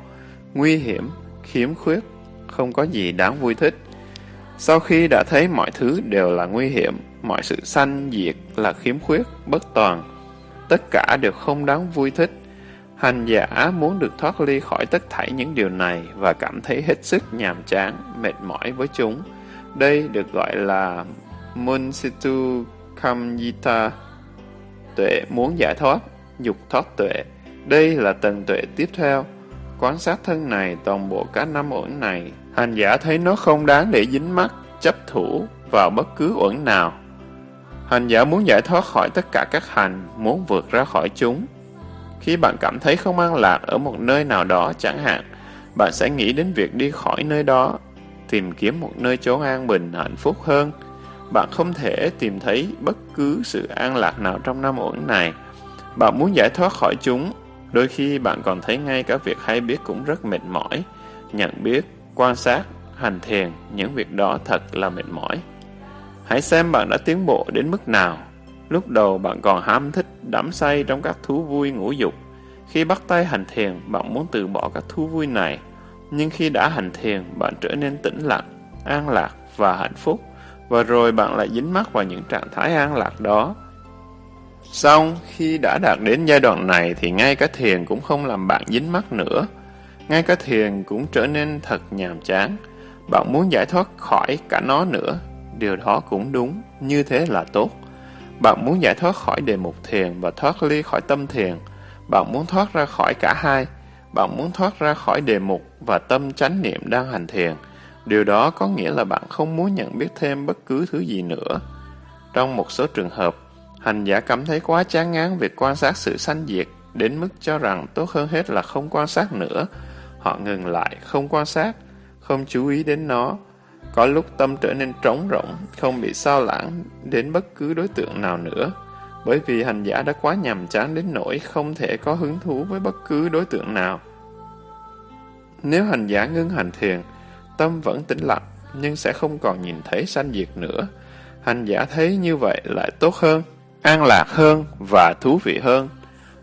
nguy hiểm, khiếm khuyết, không có gì đáng vui thích. Sau khi đã thấy mọi thứ đều là nguy hiểm, mọi sự sanh diệt là khiếm khuyết, bất toàn, tất cả đều không đáng vui thích. Hành giả muốn được thoát ly khỏi tất thảy những điều này và cảm thấy hết sức nhàm chán, mệt mỏi với chúng. Đây được gọi là Munsitu Kamyita Tuệ muốn giải thoát, dục thoát tuệ. Đây là tầng tuệ tiếp theo. Quan sát thân này, toàn bộ các năm uẩn này, hành giả thấy nó không đáng để dính mắt, chấp thủ vào bất cứ uẩn nào. Hành giả muốn giải thoát khỏi tất cả các hành, muốn vượt ra khỏi chúng. Khi bạn cảm thấy không an lạc ở một nơi nào đó chẳng hạn, bạn sẽ nghĩ đến việc đi khỏi nơi đó, tìm kiếm một nơi chốn an bình, hạnh phúc hơn, bạn không thể tìm thấy bất cứ sự an lạc nào trong năm uẩn này. Bạn muốn giải thoát khỏi chúng, đôi khi bạn còn thấy ngay cả việc hay biết cũng rất mệt mỏi. Nhận biết, quan sát, hành thiền, những việc đó thật là mệt mỏi. Hãy xem bạn đã tiến bộ đến mức nào. Lúc đầu bạn còn ham thích, đắm say trong các thú vui ngũ dục. Khi bắt tay hành thiền, bạn muốn từ bỏ các thú vui này. Nhưng khi đã hành thiền, bạn trở nên tĩnh lặng, an lạc và hạnh phúc, và rồi bạn lại dính mắc vào những trạng thái an lạc đó. Xong, khi đã đạt đến giai đoạn này thì ngay cả thiền cũng không làm bạn dính mắc nữa. Ngay cả thiền cũng trở nên thật nhàm chán. Bạn muốn giải thoát khỏi cả nó nữa. Điều đó cũng đúng, như thế là tốt. Bạn muốn giải thoát khỏi đề mục thiền và thoát ly khỏi tâm thiền. Bạn muốn thoát ra khỏi cả hai. Bạn muốn thoát ra khỏi đề mục và tâm chánh niệm đang hành thiền. Điều đó có nghĩa là bạn không muốn nhận biết thêm bất cứ thứ gì nữa. Trong một số trường hợp, hành giả cảm thấy quá chán ngán việc quan sát sự sanh diệt, đến mức cho rằng tốt hơn hết là không quan sát nữa. Họ ngừng lại, không quan sát, không chú ý đến nó. Có lúc tâm trở nên trống rỗng, không bị sao lãng đến bất cứ đối tượng nào nữa. Bởi vì hành giả đã quá nhàm chán đến nỗi không thể có hứng thú với bất cứ đối tượng nào. Nếu hành giả ngưng hành thiền, tâm vẫn tĩnh lặng, nhưng sẽ không còn nhìn thấy sanh diệt nữa. Hành giả thấy như vậy lại tốt hơn, an lạc hơn và thú vị hơn.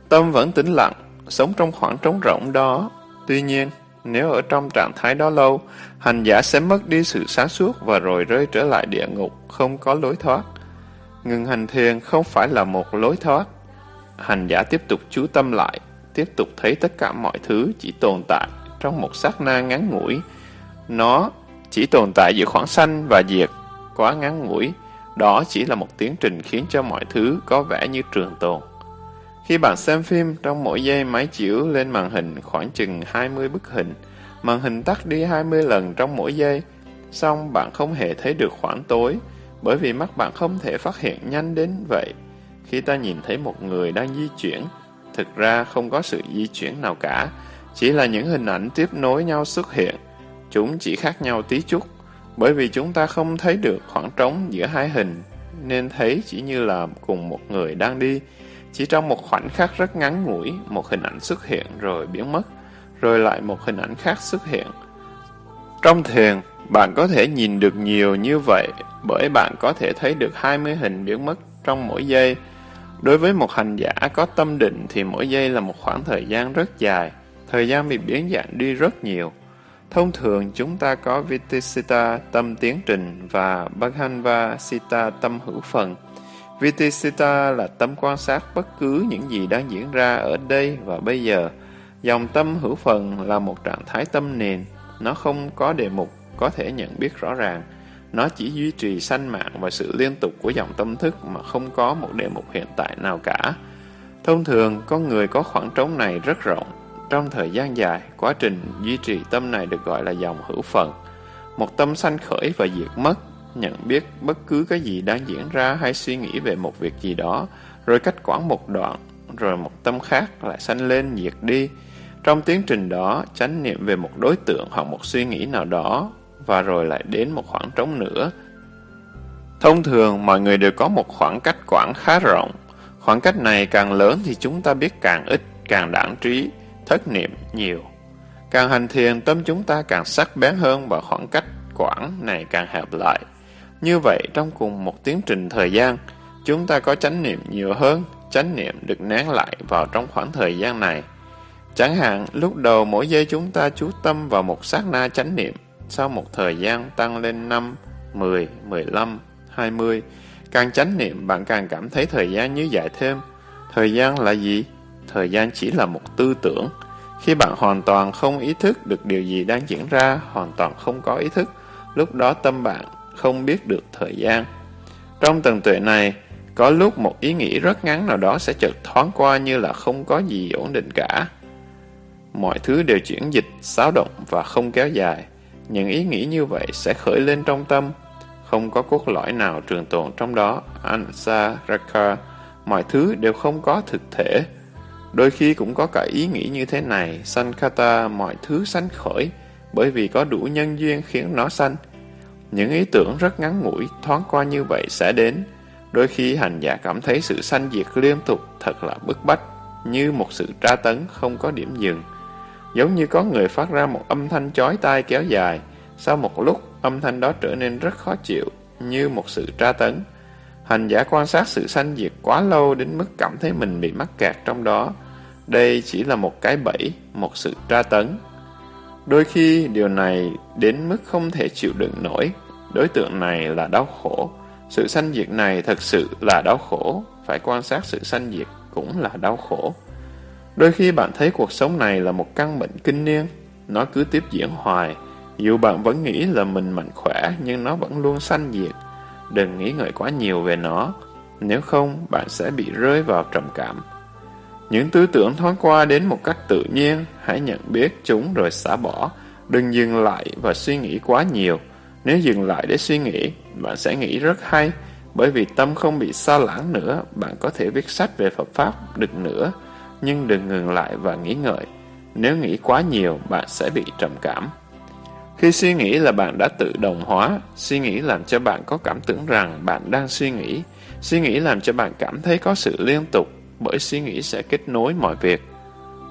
Tâm vẫn tĩnh lặng, sống trong khoảng trống rỗng đó. Tuy nhiên, nếu ở trong trạng thái đó lâu, hành giả sẽ mất đi sự sáng suốt và rồi rơi trở lại địa ngục, không có lối thoát. Ngừng hành thiền không phải là một lối thoát. Hành giả tiếp tục chú tâm lại, tiếp tục thấy tất cả mọi thứ chỉ tồn tại trong một sát na ngắn ngủi. Nó chỉ tồn tại giữa khoảng sanh và diệt, quá ngắn ngủi. Đó chỉ là một tiến trình khiến cho mọi thứ có vẻ như trường tồn. Khi bạn xem phim, trong mỗi giây máy chiếu lên màn hình khoảng chừng 20 bức hình. Màn hình tắt đi 20 lần trong mỗi giây. Xong bạn không hề thấy được khoảng tối, bởi vì mắt bạn không thể phát hiện nhanh đến vậy. Khi ta nhìn thấy một người đang di chuyển, thực ra không có sự di chuyển nào cả, chỉ là những hình ảnh tiếp nối nhau xuất hiện. Chúng chỉ khác nhau tí chút, bởi vì chúng ta không thấy được khoảng trống giữa hai hình, nên thấy chỉ như là cùng một người đang đi. Chỉ trong một khoảnh khắc rất ngắn ngủi, một hình ảnh xuất hiện rồi biến mất, rồi lại một hình ảnh khác xuất hiện. Trong thiền, bạn có thể nhìn được nhiều như vậy bởi bạn có thể thấy được 20 hình biến mất trong mỗi giây. Đối với một hành giả có tâm định thì mỗi giây là một khoảng thời gian rất dài, thời gian bị biến dạng đi rất nhiều. Thông thường chúng ta có Vitisita tâm tiến trình và Bhaghanva Sita tâm hữu phần. Vitisita là tâm quan sát bất cứ những gì đang diễn ra ở đây và bây giờ. Dòng tâm hữu phần là một trạng thái tâm nền, nó không có đề mục có thể nhận biết rõ ràng. Nó chỉ duy trì sanh mạng và sự liên tục của dòng tâm thức mà không có một đề mục hiện tại nào cả. Thông thường, con người có khoảng trống này rất rộng. Trong thời gian dài, quá trình duy trì tâm này được gọi là dòng hữu phần. Một tâm sanh khởi và diệt mất, nhận biết bất cứ cái gì đang diễn ra hay suy nghĩ về một việc gì đó, rồi cách quãng một đoạn, rồi một tâm khác lại sanh lên diệt đi. Trong tiến trình đó, chánh niệm về một đối tượng hoặc một suy nghĩ nào đó, và rồi lại đến một khoảng trống nữa. Thông thường, mọi người đều có một khoảng cách quãng khá rộng. Khoảng cách này càng lớn thì chúng ta biết càng ít, càng đảng trí, thất niệm nhiều. Càng hành thiền, tâm chúng ta càng sắc bén hơn và khoảng cách quãng này càng hẹp lại. Như vậy, trong cùng một tiến trình thời gian, chúng ta có chánh niệm nhiều hơn, chánh niệm được nén lại vào trong khoảng thời gian này. Chẳng hạn, lúc đầu mỗi giây chúng ta chú tâm vào một sát na chánh niệm, sau một thời gian tăng lên 5, 10, 15, 20, càng chánh niệm bạn càng cảm thấy thời gian như dài thêm. Thời gian là gì? Thời gian chỉ là một tư tưởng. Khi bạn hoàn toàn không ý thức được điều gì đang diễn ra, hoàn toàn không có ý thức, lúc đó tâm bạn không biết được thời gian. Trong tầng tuệ này, có lúc một ý nghĩ rất ngắn nào đó sẽ chợt thoáng qua như là không có gì ổn định cả. Mọi thứ đều chuyển dịch, xáo động và không kéo dài. Những ý nghĩ như vậy sẽ khởi lên trong tâm, không có cốt lõi nào trường tồn trong đó. Ansa, Raka, mọi thứ đều không có thực thể. Đôi khi cũng có cả ý nghĩ như thế này, Sankata, mọi thứ sanh khởi, bởi vì có đủ nhân duyên khiến nó sanh. Những ý tưởng rất ngắn ngủi, thoáng qua như vậy sẽ đến. Đôi khi hành giả cảm thấy sự sanh diệt liên tục thật là bức bách, như một sự tra tấn không có điểm dừng. Giống như có người phát ra một âm thanh chói tai kéo dài, sau một lúc âm thanh đó trở nên rất khó chịu, như một sự tra tấn. Hành giả quan sát sự sanh diệt quá lâu đến mức cảm thấy mình bị mắc kẹt trong đó. Đây chỉ là một cái bẫy, một sự tra tấn. Đôi khi điều này đến mức không thể chịu đựng nổi. Đối tượng này là đau khổ. Sự sanh diệt này thật sự là đau khổ. Phải quan sát sự sanh diệt cũng là đau khổ. Đôi khi bạn thấy cuộc sống này là một căn bệnh kinh niên. Nó cứ tiếp diễn hoài. Dù bạn vẫn nghĩ là mình mạnh khỏe, nhưng nó vẫn luôn sanh diệt. Đừng nghĩ ngợi quá nhiều về nó. Nếu không, bạn sẽ bị rơi vào trầm cảm. Những tư tưởng thoáng qua đến một cách tự nhiên, hãy nhận biết chúng rồi xả bỏ. Đừng dừng lại và suy nghĩ quá nhiều. Nếu dừng lại để suy nghĩ, bạn sẽ nghĩ rất hay, bởi vì tâm không bị xa lãng nữa, bạn có thể viết sách về Phật Pháp được nữa, nhưng đừng ngừng lại và nghĩ ngợi. Nếu nghĩ quá nhiều, bạn sẽ bị trầm cảm. Khi suy nghĩ là bạn đã tự đồng hóa, suy nghĩ làm cho bạn có cảm tưởng rằng bạn đang suy nghĩ, suy nghĩ làm cho bạn cảm thấy có sự liên tục, bởi suy nghĩ sẽ kết nối mọi việc.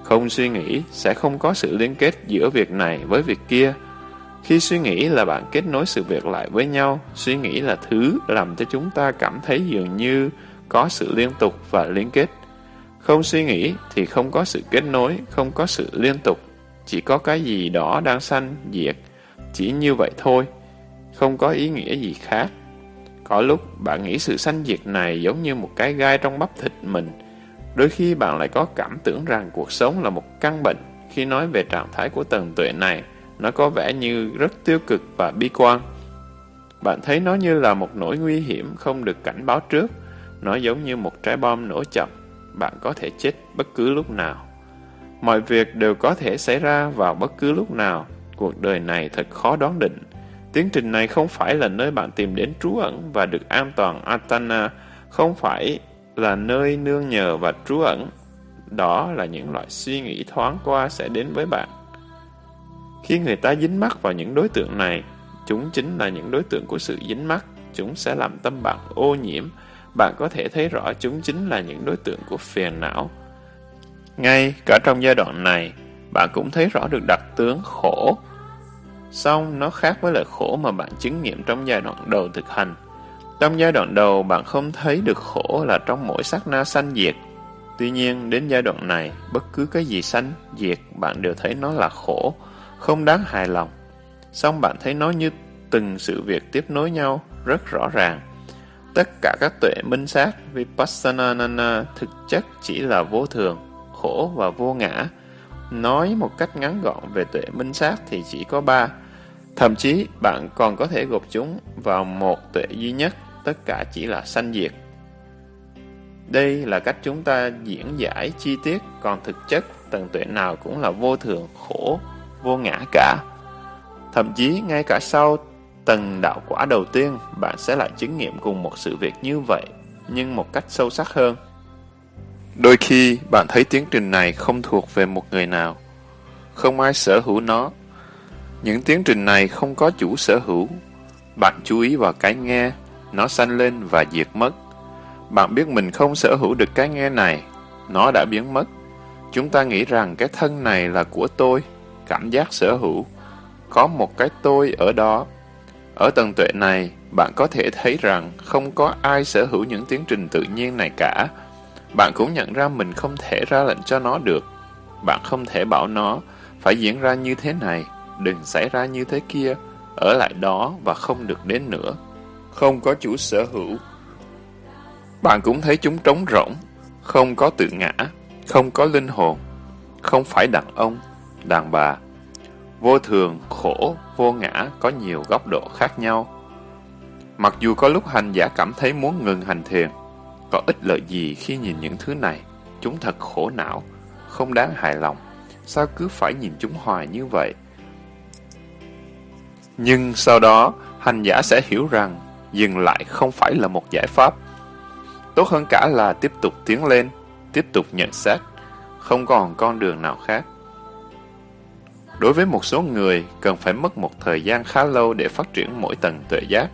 Không suy nghĩ sẽ không có sự liên kết giữa việc này với việc kia. Khi suy nghĩ là bạn kết nối sự việc lại với nhau, suy nghĩ là thứ làm cho chúng ta cảm thấy dường như có sự liên tục và liên kết. Không suy nghĩ thì không có sự kết nối, không có sự liên tục, chỉ có cái gì đó đang sanh, diệt. Chỉ như vậy thôi, không có ý nghĩa gì khác. Có lúc bạn nghĩ sự sanh diệt này giống như một cái gai trong bắp thịt mình, Đôi khi bạn lại có cảm tưởng rằng cuộc sống là một căn bệnh. Khi nói về trạng thái của tầng tuệ này, nó có vẻ như rất tiêu cực và bi quan. Bạn thấy nó như là một nỗi nguy hiểm không được cảnh báo trước. Nó giống như một trái bom nổ chậm. Bạn có thể chết bất cứ lúc nào. Mọi việc đều có thể xảy ra vào bất cứ lúc nào. Cuộc đời này thật khó đoán định. Tiến trình này không phải là nơi bạn tìm đến trú ẩn và được an toàn Atana, không phải là nơi nương nhờ và trú ẩn. Đó là những loại suy nghĩ thoáng qua sẽ đến với bạn. Khi người ta dính mắc vào những đối tượng này, chúng chính là những đối tượng của sự dính mắc. Chúng sẽ làm tâm bạn ô nhiễm. Bạn có thể thấy rõ chúng chính là những đối tượng của phiền não. Ngay cả trong giai đoạn này, bạn cũng thấy rõ được đặc tướng khổ. Song nó khác với lời khổ mà bạn chứng nghiệm trong giai đoạn đầu thực hành. Trong giai đoạn đầu, bạn không thấy được khổ là trong mỗi sát na sanh diệt. Tuy nhiên, đến giai đoạn này, bất cứ cái gì sanh, diệt, bạn đều thấy nó là khổ, không đáng hài lòng. Xong bạn thấy nó như từng sự việc tiếp nối nhau, rất rõ ràng. Tất cả các tuệ minh sát, Vipassana thực chất chỉ là vô thường, khổ và vô ngã. Nói một cách ngắn gọn về tuệ minh sát thì chỉ có ba. Thậm chí, bạn còn có thể gộp chúng vào một tuệ duy nhất tất cả chỉ là sanh diệt. Đây là cách chúng ta diễn giải chi tiết, còn thực chất tầng tuệ nào cũng là vô thường, khổ, vô ngã cả. Thậm chí ngay cả sau tầng đạo quả đầu tiên, bạn sẽ lại chứng nghiệm cùng một sự việc như vậy, nhưng một cách sâu sắc hơn. Đôi khi, bạn thấy tiến trình này không thuộc về một người nào. Không ai sở hữu nó. Những tiến trình này không có chủ sở hữu. Bạn chú ý vào cái nghe, nó sanh lên và diệt mất. Bạn biết mình không sở hữu được cái nghe này, nó đã biến mất. Chúng ta nghĩ rằng cái thân này là của tôi, cảm giác sở hữu. Có một cái tôi ở đó. Ở tầng tuệ này, bạn có thể thấy rằng không có ai sở hữu những tiến trình tự nhiên này cả. Bạn cũng nhận ra mình không thể ra lệnh cho nó được. Bạn không thể bảo nó phải diễn ra như thế này, đừng xảy ra như thế kia, ở lại đó và không được đến nữa không có chủ sở hữu. Bạn cũng thấy chúng trống rỗng, không có tự ngã, không có linh hồn, không phải đàn ông, đàn bà. Vô thường, khổ, vô ngã có nhiều góc độ khác nhau. Mặc dù có lúc hành giả cảm thấy muốn ngừng hành thiền, có ích lợi gì khi nhìn những thứ này, chúng thật khổ não, không đáng hài lòng. Sao cứ phải nhìn chúng hoài như vậy? Nhưng sau đó, hành giả sẽ hiểu rằng dừng lại không phải là một giải pháp. Tốt hơn cả là tiếp tục tiến lên, tiếp tục nhận xét, không còn con đường nào khác. Đối với một số người, cần phải mất một thời gian khá lâu để phát triển mỗi tầng tuệ giác.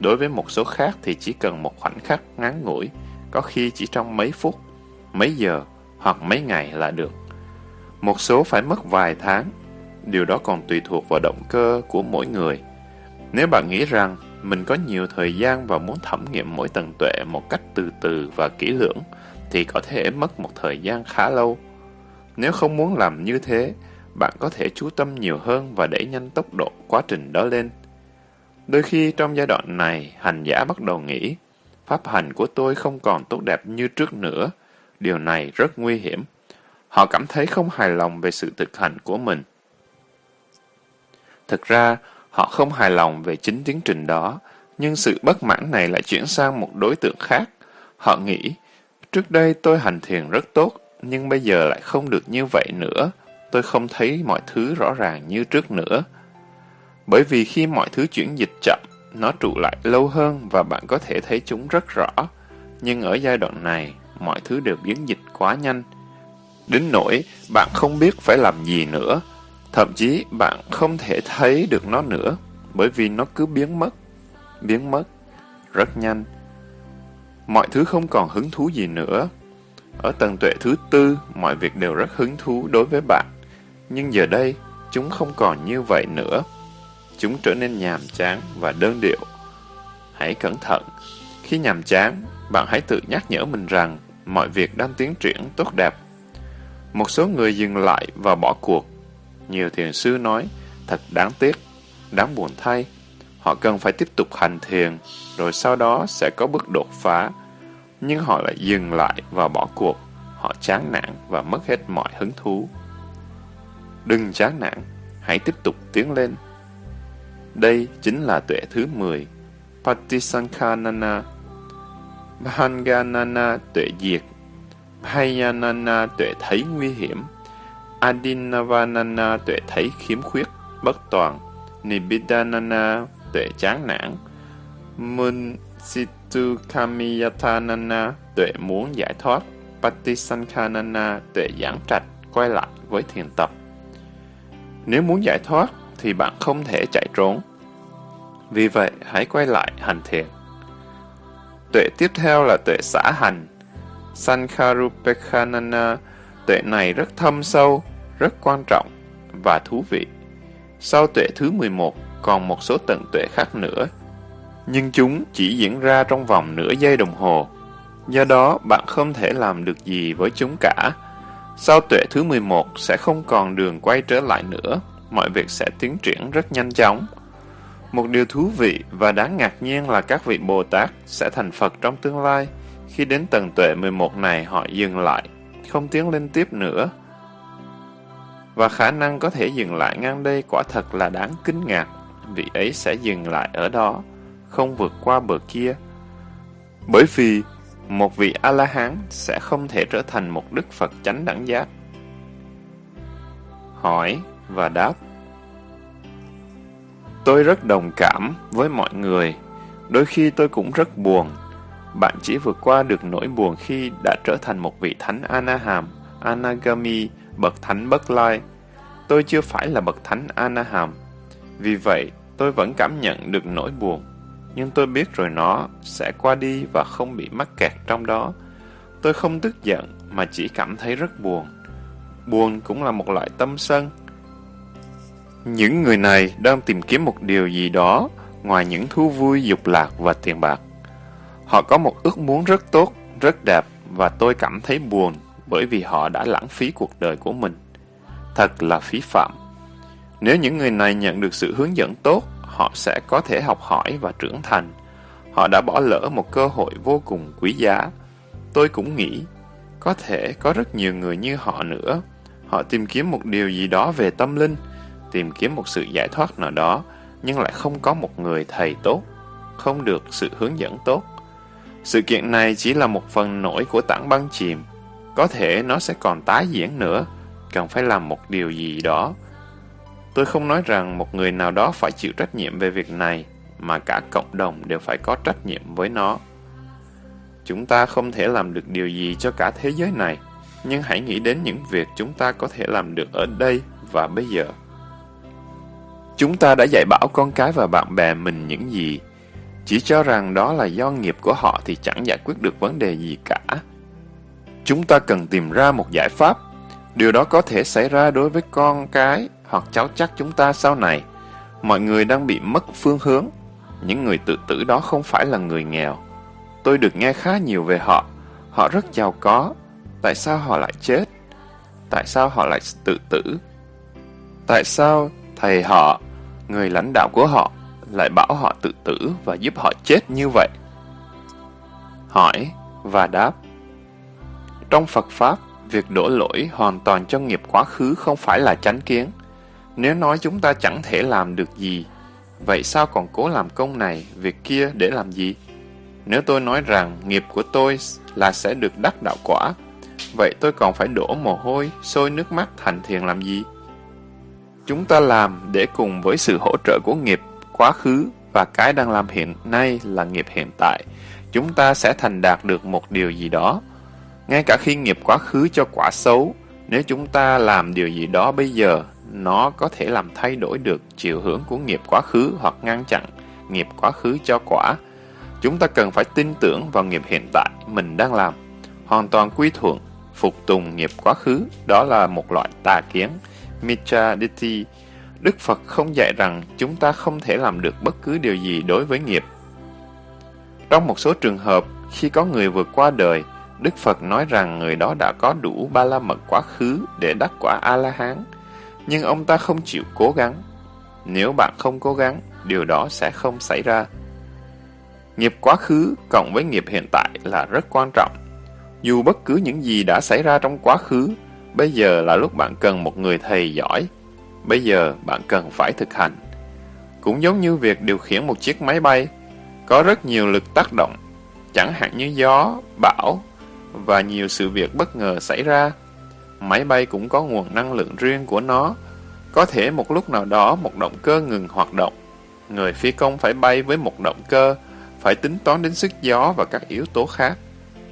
Đối với một số khác thì chỉ cần một khoảnh khắc ngắn ngủi, có khi chỉ trong mấy phút, mấy giờ hoặc mấy ngày là được. Một số phải mất vài tháng, điều đó còn tùy thuộc vào động cơ của mỗi người. Nếu bạn nghĩ rằng mình có nhiều thời gian và muốn thẩm nghiệm mỗi tầng tuệ một cách từ từ và kỹ lưỡng, thì có thể mất một thời gian khá lâu. Nếu không muốn làm như thế, bạn có thể chú tâm nhiều hơn và đẩy nhanh tốc độ quá trình đó lên. Đôi khi trong giai đoạn này, hành giả bắt đầu nghĩ, pháp hành của tôi không còn tốt đẹp như trước nữa. Điều này rất nguy hiểm. Họ cảm thấy không hài lòng về sự thực hành của mình. Thực ra, họ không hài lòng về chính tiến trình đó, nhưng sự bất mãn này lại chuyển sang một đối tượng khác. Họ nghĩ, trước đây tôi hành thiền rất tốt, nhưng bây giờ lại không được như vậy nữa. Tôi không thấy mọi thứ rõ ràng như trước nữa. Bởi vì khi mọi thứ chuyển dịch chậm, nó trụ lại lâu hơn và bạn có thể thấy chúng rất rõ. Nhưng ở giai đoạn này, mọi thứ đều biến dịch quá nhanh. Đến nỗi bạn không biết phải làm gì nữa. Thậm chí bạn không thể thấy được nó nữa, bởi vì nó cứ biến mất, biến mất, rất nhanh. Mọi thứ không còn hứng thú gì nữa. Ở tầng tuệ thứ tư, mọi việc đều rất hứng thú đối với bạn. Nhưng giờ đây, chúng không còn như vậy nữa. Chúng trở nên nhàm chán và đơn điệu. Hãy cẩn thận. Khi nhàm chán, bạn hãy tự nhắc nhở mình rằng mọi việc đang tiến triển tốt đẹp. Một số người dừng lại và bỏ cuộc. Nhiều thiền sư nói, thật đáng tiếc, đáng buồn thay. Họ cần phải tiếp tục hành thiền, rồi sau đó sẽ có bước đột phá. Nhưng họ lại dừng lại và bỏ cuộc. Họ chán nản và mất hết mọi hứng thú. Đừng chán nản, hãy tiếp tục tiến lên. Đây chính là tuệ thứ 10, Patisankhanana. Bhanganana tuệ diệt, Bhayanana tuệ thấy nguy hiểm, Adinavanana tuệ thấy khiếm khuyết, bất toàn, Nibidanana tuệ chán nản, Munsitu Kamiyatanana tuệ muốn giải thoát, Patisankhanana tuệ giảng trạch, quay lại với thiền tập. Nếu muốn giải thoát, thì bạn không thể chạy trốn. Vì vậy, hãy quay lại hành thiện Tuệ tiếp theo là tuệ xã hành. Sankharupekhanana, tuệ này rất thâm sâu, rất quan trọng và thú vị. Sau tuệ thứ 11, còn một số tầng tuệ khác nữa. Nhưng chúng chỉ diễn ra trong vòng nửa giây đồng hồ. Do đó, bạn không thể làm được gì với chúng cả. Sau tuệ thứ 11 sẽ không còn đường quay trở lại nữa mọi việc sẽ tiến triển rất nhanh chóng. Một điều thú vị và đáng ngạc nhiên là các vị Bồ Tát sẽ thành Phật trong tương lai. Khi đến tầng tuệ 11 này họ dừng lại, không tiến lên tiếp nữa. Và khả năng có thể dừng lại ngang đây quả thật là đáng kinh ngạc. Vị ấy sẽ dừng lại ở đó, không vượt qua bờ kia. Bởi vì một vị A-la-hán sẽ không thể trở thành một Đức Phật chánh đẳng giác. Hỏi và đáp. Tôi rất đồng cảm với mọi người, đôi khi tôi cũng rất buồn. Bạn chỉ vượt qua được nỗi buồn khi đã trở thành một vị thánh Anaham, Anagami, bậc thánh bất lai. Tôi chưa phải là bậc thánh Anaham. Vì vậy, tôi vẫn cảm nhận được nỗi buồn. Nhưng tôi biết rồi nó sẽ qua đi và không bị mắc kẹt trong đó. Tôi không tức giận mà chỉ cảm thấy rất buồn. Buồn cũng là một loại tâm sân, những người này đang tìm kiếm một điều gì đó ngoài những thú vui, dục lạc và tiền bạc. Họ có một ước muốn rất tốt, rất đẹp và tôi cảm thấy buồn bởi vì họ đã lãng phí cuộc đời của mình. Thật là phí phạm. Nếu những người này nhận được sự hướng dẫn tốt, họ sẽ có thể học hỏi và trưởng thành. Họ đã bỏ lỡ một cơ hội vô cùng quý giá. Tôi cũng nghĩ, có thể có rất nhiều người như họ nữa. Họ tìm kiếm một điều gì đó về tâm linh, tìm kiếm một sự giải thoát nào đó, nhưng lại không có một người thầy tốt, không được sự hướng dẫn tốt. Sự kiện này chỉ là một phần nổi của tảng băng chìm. Có thể nó sẽ còn tái diễn nữa, cần phải làm một điều gì đó. Tôi không nói rằng một người nào đó phải chịu trách nhiệm về việc này, mà cả cộng đồng đều phải có trách nhiệm với nó. Chúng ta không thể làm được điều gì cho cả thế giới này, nhưng hãy nghĩ đến những việc chúng ta có thể làm được ở đây và bây giờ. Chúng ta đã dạy bảo con cái và bạn bè mình những gì, chỉ cho rằng đó là do nghiệp của họ thì chẳng giải quyết được vấn đề gì cả. Chúng ta cần tìm ra một giải pháp. Điều đó có thể xảy ra đối với con cái hoặc cháu chắc chúng ta sau này. Mọi người đang bị mất phương hướng. Những người tự tử đó không phải là người nghèo. Tôi được nghe khá nhiều về họ. Họ rất giàu có. Tại sao họ lại chết? Tại sao họ lại tự tử? Tại sao thầy họ, người lãnh đạo của họ, lại bảo họ tự tử và giúp họ chết như vậy? Hỏi và đáp Trong Phật Pháp, việc đổ lỗi hoàn toàn cho nghiệp quá khứ không phải là chánh kiến. Nếu nói chúng ta chẳng thể làm được gì, vậy sao còn cố làm công này, việc kia để làm gì? Nếu tôi nói rằng nghiệp của tôi là sẽ được đắc đạo quả, vậy tôi còn phải đổ mồ hôi, sôi nước mắt thành thiền làm gì? Chúng ta làm để cùng với sự hỗ trợ của nghiệp quá khứ và cái đang làm hiện nay là nghiệp hiện tại, chúng ta sẽ thành đạt được một điều gì đó. Ngay cả khi nghiệp quá khứ cho quả xấu, nếu chúng ta làm điều gì đó bây giờ, nó có thể làm thay đổi được chiều hướng của nghiệp quá khứ hoặc ngăn chặn nghiệp quá khứ cho quả. Chúng ta cần phải tin tưởng vào nghiệp hiện tại mình đang làm, hoàn toàn quy thuận, phục tùng nghiệp quá khứ, đó là một loại tà kiến, Mitra Ditti. Đức Phật không dạy rằng chúng ta không thể làm được bất cứ điều gì đối với nghiệp. Trong một số trường hợp, khi có người vượt qua đời, Đức Phật nói rằng người đó đã có đủ ba la mật quá khứ để đắc quả A-la-hán, nhưng ông ta không chịu cố gắng. Nếu bạn không cố gắng, điều đó sẽ không xảy ra. Nghiệp quá khứ cộng với nghiệp hiện tại là rất quan trọng. Dù bất cứ những gì đã xảy ra trong quá khứ, bây giờ là lúc bạn cần một người thầy giỏi. Bây giờ bạn cần phải thực hành. Cũng giống như việc điều khiển một chiếc máy bay, có rất nhiều lực tác động, chẳng hạn như gió, bão và nhiều sự việc bất ngờ xảy ra. Máy bay cũng có nguồn năng lượng riêng của nó. Có thể một lúc nào đó một động cơ ngừng hoạt động. Người phi công phải bay với một động cơ, phải tính toán đến sức gió và các yếu tố khác.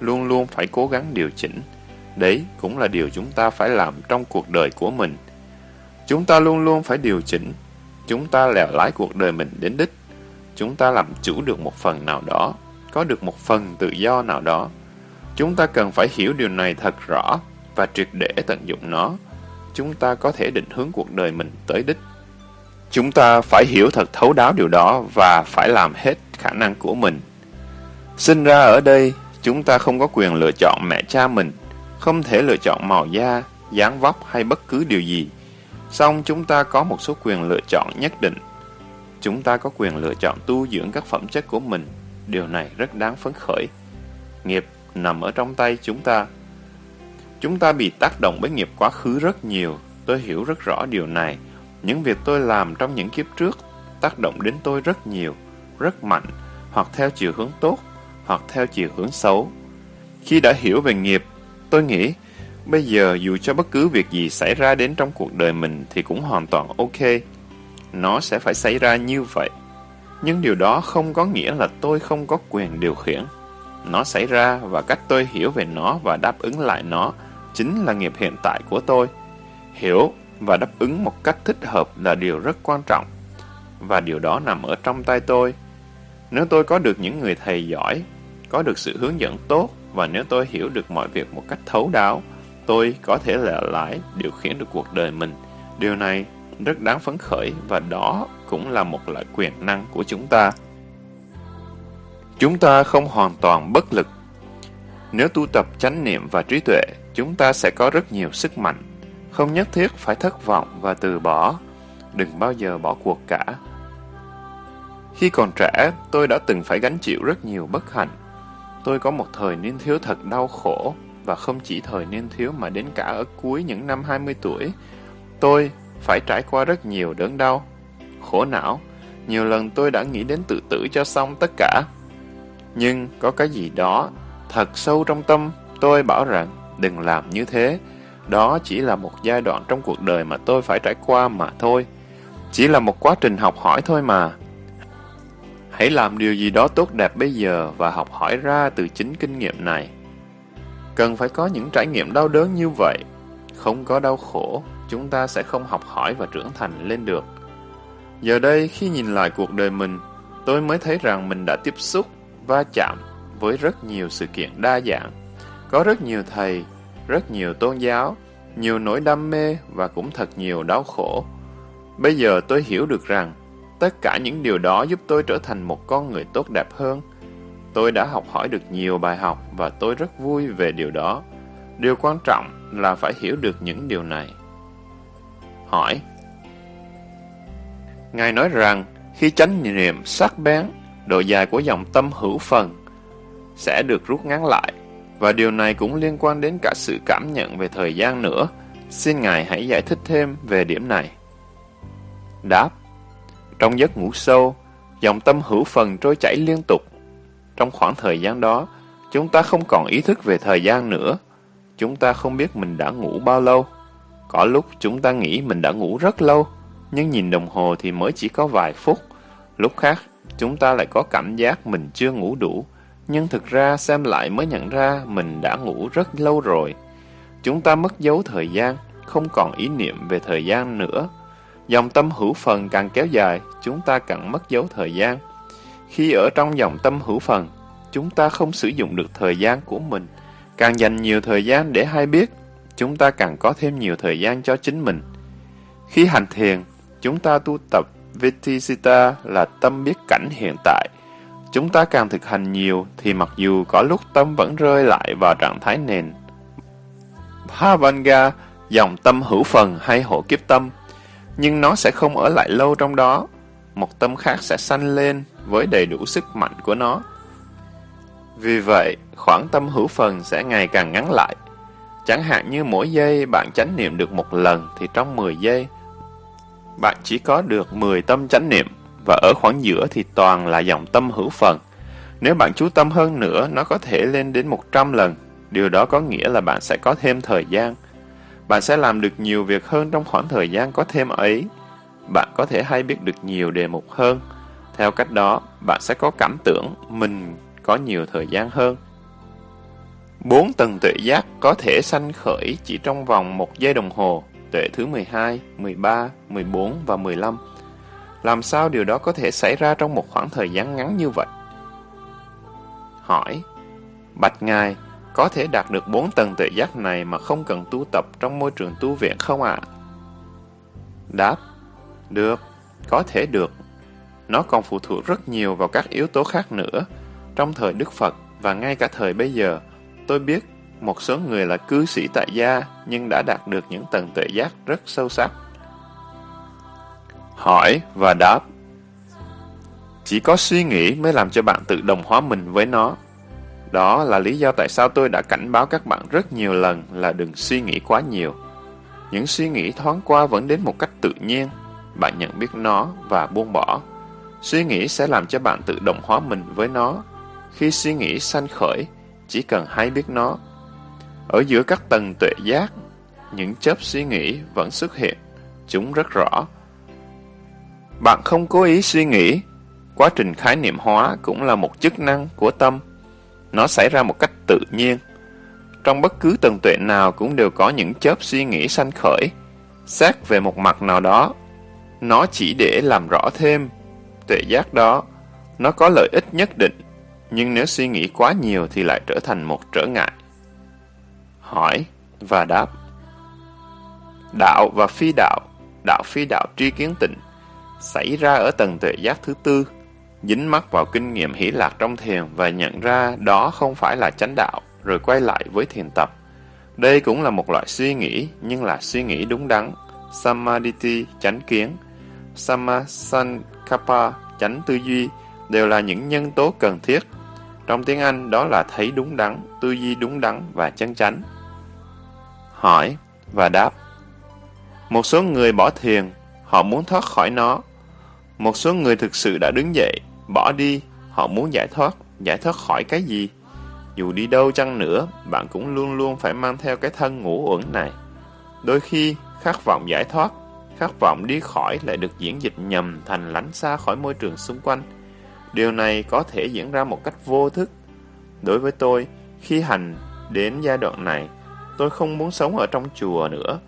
Luôn luôn phải cố gắng điều chỉnh. Đấy cũng là điều chúng ta phải làm trong cuộc đời của mình. Chúng ta luôn luôn phải điều chỉnh. Chúng ta lèo lái cuộc đời mình đến đích. Chúng ta làm chủ được một phần nào đó, có được một phần tự do nào đó. Chúng ta cần phải hiểu điều này thật rõ và triệt để tận dụng nó. Chúng ta có thể định hướng cuộc đời mình tới đích. Chúng ta phải hiểu thật thấu đáo điều đó và phải làm hết khả năng của mình. Sinh ra ở đây, chúng ta không có quyền lựa chọn mẹ cha mình, không thể lựa chọn màu da, dáng vóc hay bất cứ điều gì. Song chúng ta có một số quyền lựa chọn nhất định. Chúng ta có quyền lựa chọn tu dưỡng các phẩm chất của mình. Điều này rất đáng phấn khởi. Nghiệp nằm ở trong tay chúng ta. Chúng ta bị tác động bởi nghiệp quá khứ rất nhiều. Tôi hiểu rất rõ điều này. Những việc tôi làm trong những kiếp trước tác động đến tôi rất nhiều, rất mạnh, hoặc theo chiều hướng tốt, hoặc theo chiều hướng xấu. Khi đã hiểu về nghiệp, tôi nghĩ, bây giờ dù cho bất cứ việc gì xảy ra đến trong cuộc đời mình thì cũng hoàn toàn ok. Nó sẽ phải xảy ra như vậy. Nhưng điều đó không có nghĩa là tôi không có quyền điều khiển. Nó xảy ra và cách tôi hiểu về nó và đáp ứng lại nó chính là nghiệp hiện tại của tôi. Hiểu và đáp ứng một cách thích hợp là điều rất quan trọng. Và điều đó nằm ở trong tay tôi. Nếu tôi có được những người thầy giỏi, có được sự hướng dẫn tốt và nếu tôi hiểu được mọi việc một cách thấu đáo, tôi có thể lẻ lái điều khiển được cuộc đời mình. Điều này rất đáng phấn khởi và đó cũng là một loại quyền năng của chúng ta. Chúng ta không hoàn toàn bất lực. Nếu tu tập chánh niệm và trí tuệ, chúng ta sẽ có rất nhiều sức mạnh. Không nhất thiết phải thất vọng và từ bỏ. Đừng bao giờ bỏ cuộc cả. Khi còn trẻ, tôi đã từng phải gánh chịu rất nhiều bất hạnh. Tôi có một thời niên thiếu thật đau khổ, và không chỉ thời niên thiếu mà đến cả ở cuối những năm 20 tuổi. Tôi phải trải qua rất nhiều đớn đau, khổ não. Nhiều lần tôi đã nghĩ đến tự tử cho xong tất cả. Nhưng có cái gì đó thật sâu trong tâm tôi bảo rằng đừng làm như thế. Đó chỉ là một giai đoạn trong cuộc đời mà tôi phải trải qua mà thôi. Chỉ là một quá trình học hỏi thôi mà. Hãy làm điều gì đó tốt đẹp bây giờ và học hỏi ra từ chính kinh nghiệm này. Cần phải có những trải nghiệm đau đớn như vậy. Không có đau khổ, chúng ta sẽ không học hỏi và trưởng thành lên được. Giờ đây, khi nhìn lại cuộc đời mình, tôi mới thấy rằng mình đã tiếp xúc, va chạm với rất nhiều sự kiện đa dạng. Có rất nhiều thầy, rất nhiều tôn giáo, nhiều nỗi đam mê và cũng thật nhiều đau khổ. Bây giờ tôi hiểu được rằng, tất cả những điều đó giúp tôi trở thành một con người tốt đẹp hơn. Tôi đã học hỏi được nhiều bài học và tôi rất vui về điều đó. Điều quan trọng là phải hiểu được những điều này. Hỏi, Ngài nói rằng, khi chánh niệm sắc bén, độ dài của dòng tâm hữu phần sẽ được rút ngắn lại, và điều này cũng liên quan đến cả sự cảm nhận về thời gian nữa. Xin Ngài hãy giải thích thêm về điểm này. Đáp Trong giấc ngủ sâu, dòng tâm hữu phần trôi chảy liên tục. Trong khoảng thời gian đó, chúng ta không còn ý thức về thời gian nữa. Chúng ta không biết mình đã ngủ bao lâu. Có lúc chúng ta nghĩ mình đã ngủ rất lâu, nhưng nhìn đồng hồ thì mới chỉ có vài phút. Lúc khác, chúng ta lại có cảm giác mình chưa ngủ đủ, nhưng thực ra xem lại mới nhận ra mình đã ngủ rất lâu rồi. Chúng ta mất dấu thời gian, không còn ý niệm về thời gian nữa. Dòng tâm hữu phần càng kéo dài, chúng ta càng mất dấu thời gian. Khi ở trong dòng tâm hữu phần, chúng ta không sử dụng được thời gian của mình. Càng dành nhiều thời gian để hay biết, chúng ta càng có thêm nhiều thời gian cho chính mình. Khi hành thiền, chúng ta tu tập Vitisita là tâm biết cảnh hiện tại. Chúng ta càng thực hành nhiều thì mặc dù có lúc tâm vẫn rơi lại vào trạng thái nền. Bhavanga, dòng tâm hữu phần hay hộ kiếp tâm, nhưng nó sẽ không ở lại lâu trong đó. Một tâm khác sẽ sanh lên với đầy đủ sức mạnh của nó. Vì vậy, khoảng tâm hữu phần sẽ ngày càng ngắn lại. Chẳng hạn như mỗi giây bạn chánh niệm được một lần thì trong 10 giây, bạn chỉ có được 10 tâm chánh niệm và ở khoảng giữa thì toàn là dòng tâm hữu phần. Nếu bạn chú tâm hơn nữa, nó có thể lên đến 100 lần. Điều đó có nghĩa là bạn sẽ có thêm thời gian. Bạn sẽ làm được nhiều việc hơn trong khoảng thời gian có thêm ấy. Bạn có thể hay biết được nhiều đề mục hơn. Theo cách đó, bạn sẽ có cảm tưởng mình có nhiều thời gian hơn. Bốn tầng tuệ giác có thể sanh khởi chỉ trong vòng một giây đồng hồ, tuệ thứ 12, 13, 14 và 15. Làm sao điều đó có thể xảy ra trong một khoảng thời gian ngắn như vậy? Hỏi, Bạch Ngài, có thể đạt được bốn tầng tuệ giác này mà không cần tu tập trong môi trường tu viện không ạ? Đáp, được, có thể được. Nó còn phụ thuộc rất nhiều vào các yếu tố khác nữa. Trong thời Đức Phật và ngay cả thời bây giờ, tôi biết một số người là cư sĩ tại gia nhưng đã đạt được những tầng tuệ giác rất sâu sắc. Hỏi và đáp Chỉ có suy nghĩ mới làm cho bạn tự đồng hóa mình với nó. Đó là lý do tại sao tôi đã cảnh báo các bạn rất nhiều lần là đừng suy nghĩ quá nhiều. Những suy nghĩ thoáng qua vẫn đến một cách tự nhiên. Bạn nhận biết nó và buông bỏ. Suy nghĩ sẽ làm cho bạn tự đồng hóa mình với nó. Khi suy nghĩ sanh khởi, chỉ cần hay biết nó. Ở giữa các tầng tuệ giác, những chớp suy nghĩ vẫn xuất hiện. Chúng rất rõ. Bạn không cố ý suy nghĩ. Quá trình khái niệm hóa cũng là một chức năng của tâm. Nó xảy ra một cách tự nhiên. Trong bất cứ tầng tuệ nào cũng đều có những chớp suy nghĩ sanh khởi. Xét về một mặt nào đó, nó chỉ để làm rõ thêm tuệ giác đó. Nó có lợi ích nhất định, nhưng nếu suy nghĩ quá nhiều thì lại trở thành một trở ngại. Hỏi và đáp Đạo và phi đạo, đạo phi đạo tri kiến tịnh, xảy ra ở tầng tuệ giác thứ tư, dính mắc vào kinh nghiệm hỷ lạc trong thiền và nhận ra đó không phải là chánh đạo, rồi quay lại với thiền tập. Đây cũng là một loại suy nghĩ, nhưng là suy nghĩ đúng đắn. Samadhi, chánh kiến, samasankapa, chánh tư duy, đều là những nhân tố cần thiết. Trong tiếng Anh, đó là thấy đúng đắn, tư duy đúng đắn và chân chánh. Hỏi và đáp Một số người bỏ thiền, họ muốn thoát khỏi nó. Một số người thực sự đã đứng dậy, bỏ đi, họ muốn giải thoát. Giải thoát khỏi cái gì? Dù đi đâu chăng nữa, bạn cũng luôn luôn phải mang theo cái thân ngủ uẩn này. Đôi khi, khát vọng giải thoát, khát vọng đi khỏi lại được diễn dịch nhầm thành lánh xa khỏi môi trường xung quanh. Điều này có thể diễn ra một cách vô thức. Đối với tôi, khi hành đến giai đoạn này, tôi không muốn sống ở trong chùa nữa.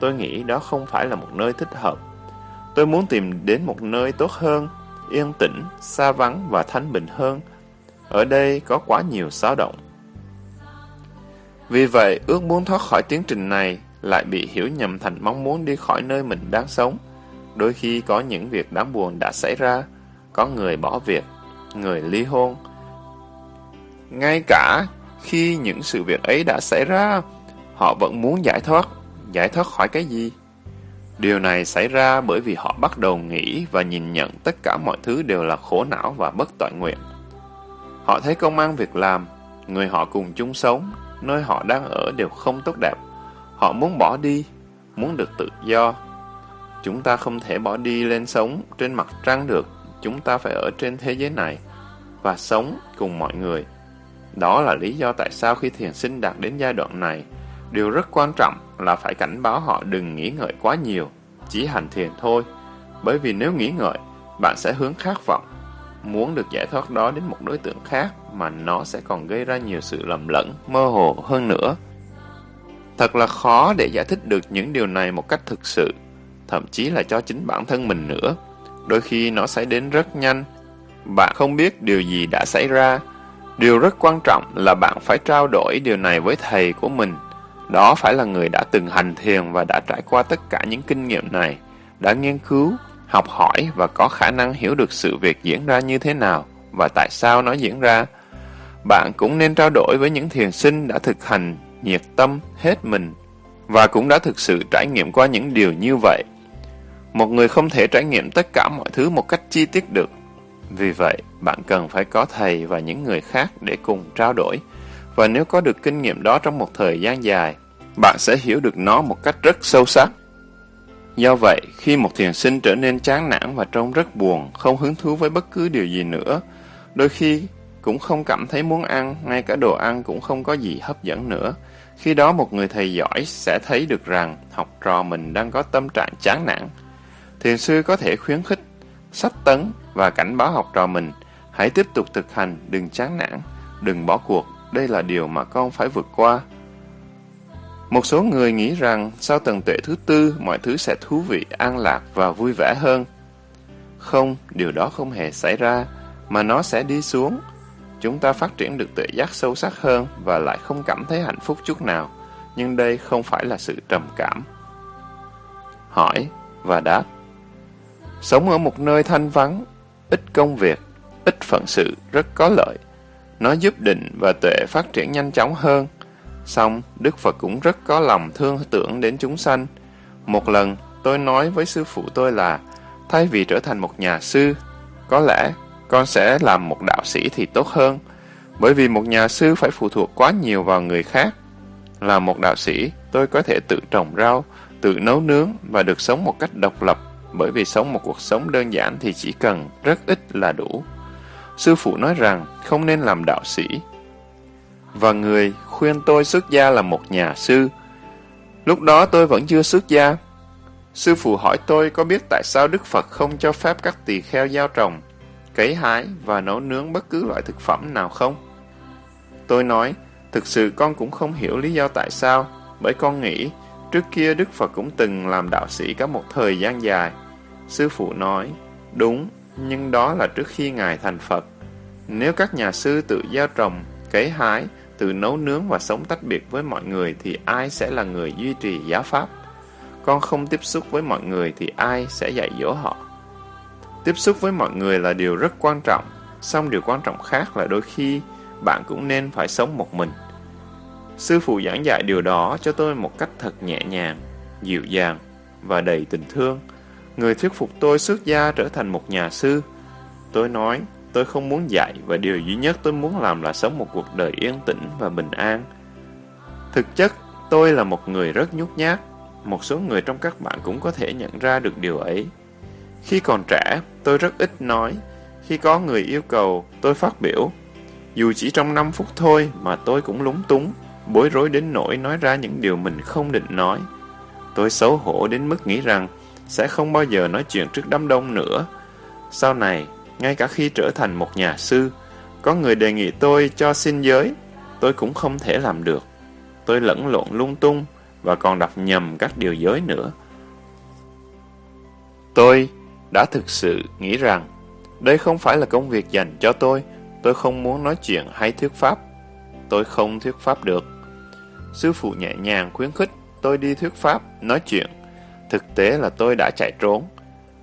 Tôi nghĩ đó không phải là một nơi thích hợp. Tôi muốn tìm đến một nơi tốt hơn, yên tĩnh, xa vắng và thanh bình hơn. Ở đây có quá nhiều xáo động. Vì vậy, ước muốn thoát khỏi tiến trình này lại bị hiểu nhầm thành mong muốn đi khỏi nơi mình đang sống. Đôi khi có những việc đáng buồn đã xảy ra, có người bỏ việc, người ly hôn. Ngay cả khi những sự việc ấy đã xảy ra, họ vẫn muốn giải thoát. Giải thoát khỏi cái gì? Điều này xảy ra bởi vì họ bắt đầu nghĩ và nhìn nhận tất cả mọi thứ đều là khổ não và bất tội nguyện. Họ thấy công ăn việc làm, người họ cùng chung sống, nơi họ đang ở đều không tốt đẹp. Họ muốn bỏ đi, muốn được tự do. Chúng ta không thể bỏ đi lên sống trên mặt trăng được, chúng ta phải ở trên thế giới này và sống cùng mọi người. Đó là lý do tại sao khi thiền sinh đạt đến giai đoạn này, điều rất quan trọng là phải cảnh báo họ đừng nghĩ ngợi quá nhiều, chỉ hành thiền thôi. Bởi vì nếu nghĩ ngợi, bạn sẽ hướng khát vọng, muốn được giải thoát đó đến một đối tượng khác mà nó sẽ còn gây ra nhiều sự lầm lẫn, mơ hồ hơn nữa. Thật là khó để giải thích được những điều này một cách thực sự, thậm chí là cho chính bản thân mình nữa. Đôi khi nó xảy đến rất nhanh, bạn không biết điều gì đã xảy ra. Điều rất quan trọng là bạn phải trao đổi điều này với thầy của mình. Đó phải là người đã từng hành thiền và đã trải qua tất cả những kinh nghiệm này, đã nghiên cứu, học hỏi và có khả năng hiểu được sự việc diễn ra như thế nào và tại sao nó diễn ra. Bạn cũng nên trao đổi với những thiền sinh đã thực hành nhiệt tâm hết mình và cũng đã thực sự trải nghiệm qua những điều như vậy. Một người không thể trải nghiệm tất cả mọi thứ một cách chi tiết được. Vì vậy, bạn cần phải có thầy và những người khác để cùng trao đổi. Và nếu có được kinh nghiệm đó trong một thời gian dài, bạn sẽ hiểu được nó một cách rất sâu sắc. Do vậy, khi một thiền sinh trở nên chán nản và trông rất buồn, không hứng thú với bất cứ điều gì nữa, đôi khi cũng không cảm thấy muốn ăn, ngay cả đồ ăn cũng không có gì hấp dẫn nữa. Khi đó một người thầy giỏi sẽ thấy được rằng học trò mình đang có tâm trạng chán nản. Thiền sư có thể khuyến khích, sách tấn và cảnh báo học trò mình, hãy tiếp tục thực hành, đừng chán nản, đừng bỏ cuộc, đây là điều mà con phải vượt qua. Một số người nghĩ rằng sau tầng tuệ thứ tư, mọi thứ sẽ thú vị, an lạc và vui vẻ hơn. Không, điều đó không hề xảy ra, mà nó sẽ đi xuống. Chúng ta phát triển được tuệ giác sâu sắc hơn và lại không cảm thấy hạnh phúc chút nào. Nhưng đây không phải là sự trầm cảm. Hỏi và đáp Sống ở một nơi thanh vắng, ít công việc, ít phận sự rất có lợi. Nó giúp định và tuệ phát triển nhanh chóng hơn. Xong, Đức Phật cũng rất có lòng thương tưởng đến chúng sanh. Một lần, tôi nói với sư phụ tôi là, thay vì trở thành một nhà sư, có lẽ con sẽ làm một đạo sĩ thì tốt hơn, bởi vì một nhà sư phải phụ thuộc quá nhiều vào người khác. Là một đạo sĩ, tôi có thể tự trồng rau, tự nấu nướng và được sống một cách độc lập, bởi vì sống một cuộc sống đơn giản thì chỉ cần rất ít là đủ. Sư phụ nói rằng không nên làm đạo sĩ. Và người khuyên tôi xuất gia là một nhà sư. Lúc đó tôi vẫn chưa xuất gia. Sư phụ hỏi tôi có biết tại sao Đức Phật không cho phép các tỳ kheo giao trồng, cấy hái và nấu nướng bất cứ loại thực phẩm nào không? Tôi nói, thực sự con cũng không hiểu lý do tại sao, bởi con nghĩ trước kia Đức Phật cũng từng làm đạo sĩ cả một thời gian dài. Sư phụ nói, đúng, nhưng đó là trước khi Ngài thành Phật. Nếu các nhà sư tự gieo trồng, cấy hái, tự nấu nướng và sống tách biệt với mọi người thì ai sẽ là người duy trì giáo pháp? Con không tiếp xúc với mọi người thì ai sẽ dạy dỗ họ? Tiếp xúc với mọi người là điều rất quan trọng, song điều quan trọng khác là đôi khi bạn cũng nên phải sống một mình. Sư phụ giảng dạy điều đó cho tôi một cách thật nhẹ nhàng, dịu dàng và đầy tình thương. Người thuyết phục tôi xuất gia trở thành một nhà sư. Tôi nói, tôi không muốn dạy và điều duy nhất tôi muốn làm là sống một cuộc đời yên tĩnh và bình an. Thực chất, tôi là một người rất nhút nhát. Một số người trong các bạn cũng có thể nhận ra được điều ấy. Khi còn trẻ, tôi rất ít nói. Khi có người yêu cầu, tôi phát biểu. Dù chỉ trong 5 phút thôi mà tôi cũng lúng túng, bối rối đến nỗi nói ra những điều mình không định nói. Tôi xấu hổ đến mức nghĩ rằng sẽ không bao giờ nói chuyện trước đám đông nữa. Sau này, ngay cả khi trở thành một nhà sư, có người đề nghị tôi cho xin giới, tôi cũng không thể làm được. Tôi lẫn lộn lung tung và còn đọc nhầm các điều giới nữa. Tôi đã thực sự nghĩ rằng đây không phải là công việc dành cho tôi, tôi không muốn nói chuyện hay thuyết pháp. Tôi không thuyết pháp được. Sư phụ nhẹ nhàng khuyến khích tôi đi thuyết pháp, nói chuyện. Thực tế là tôi đã chạy trốn.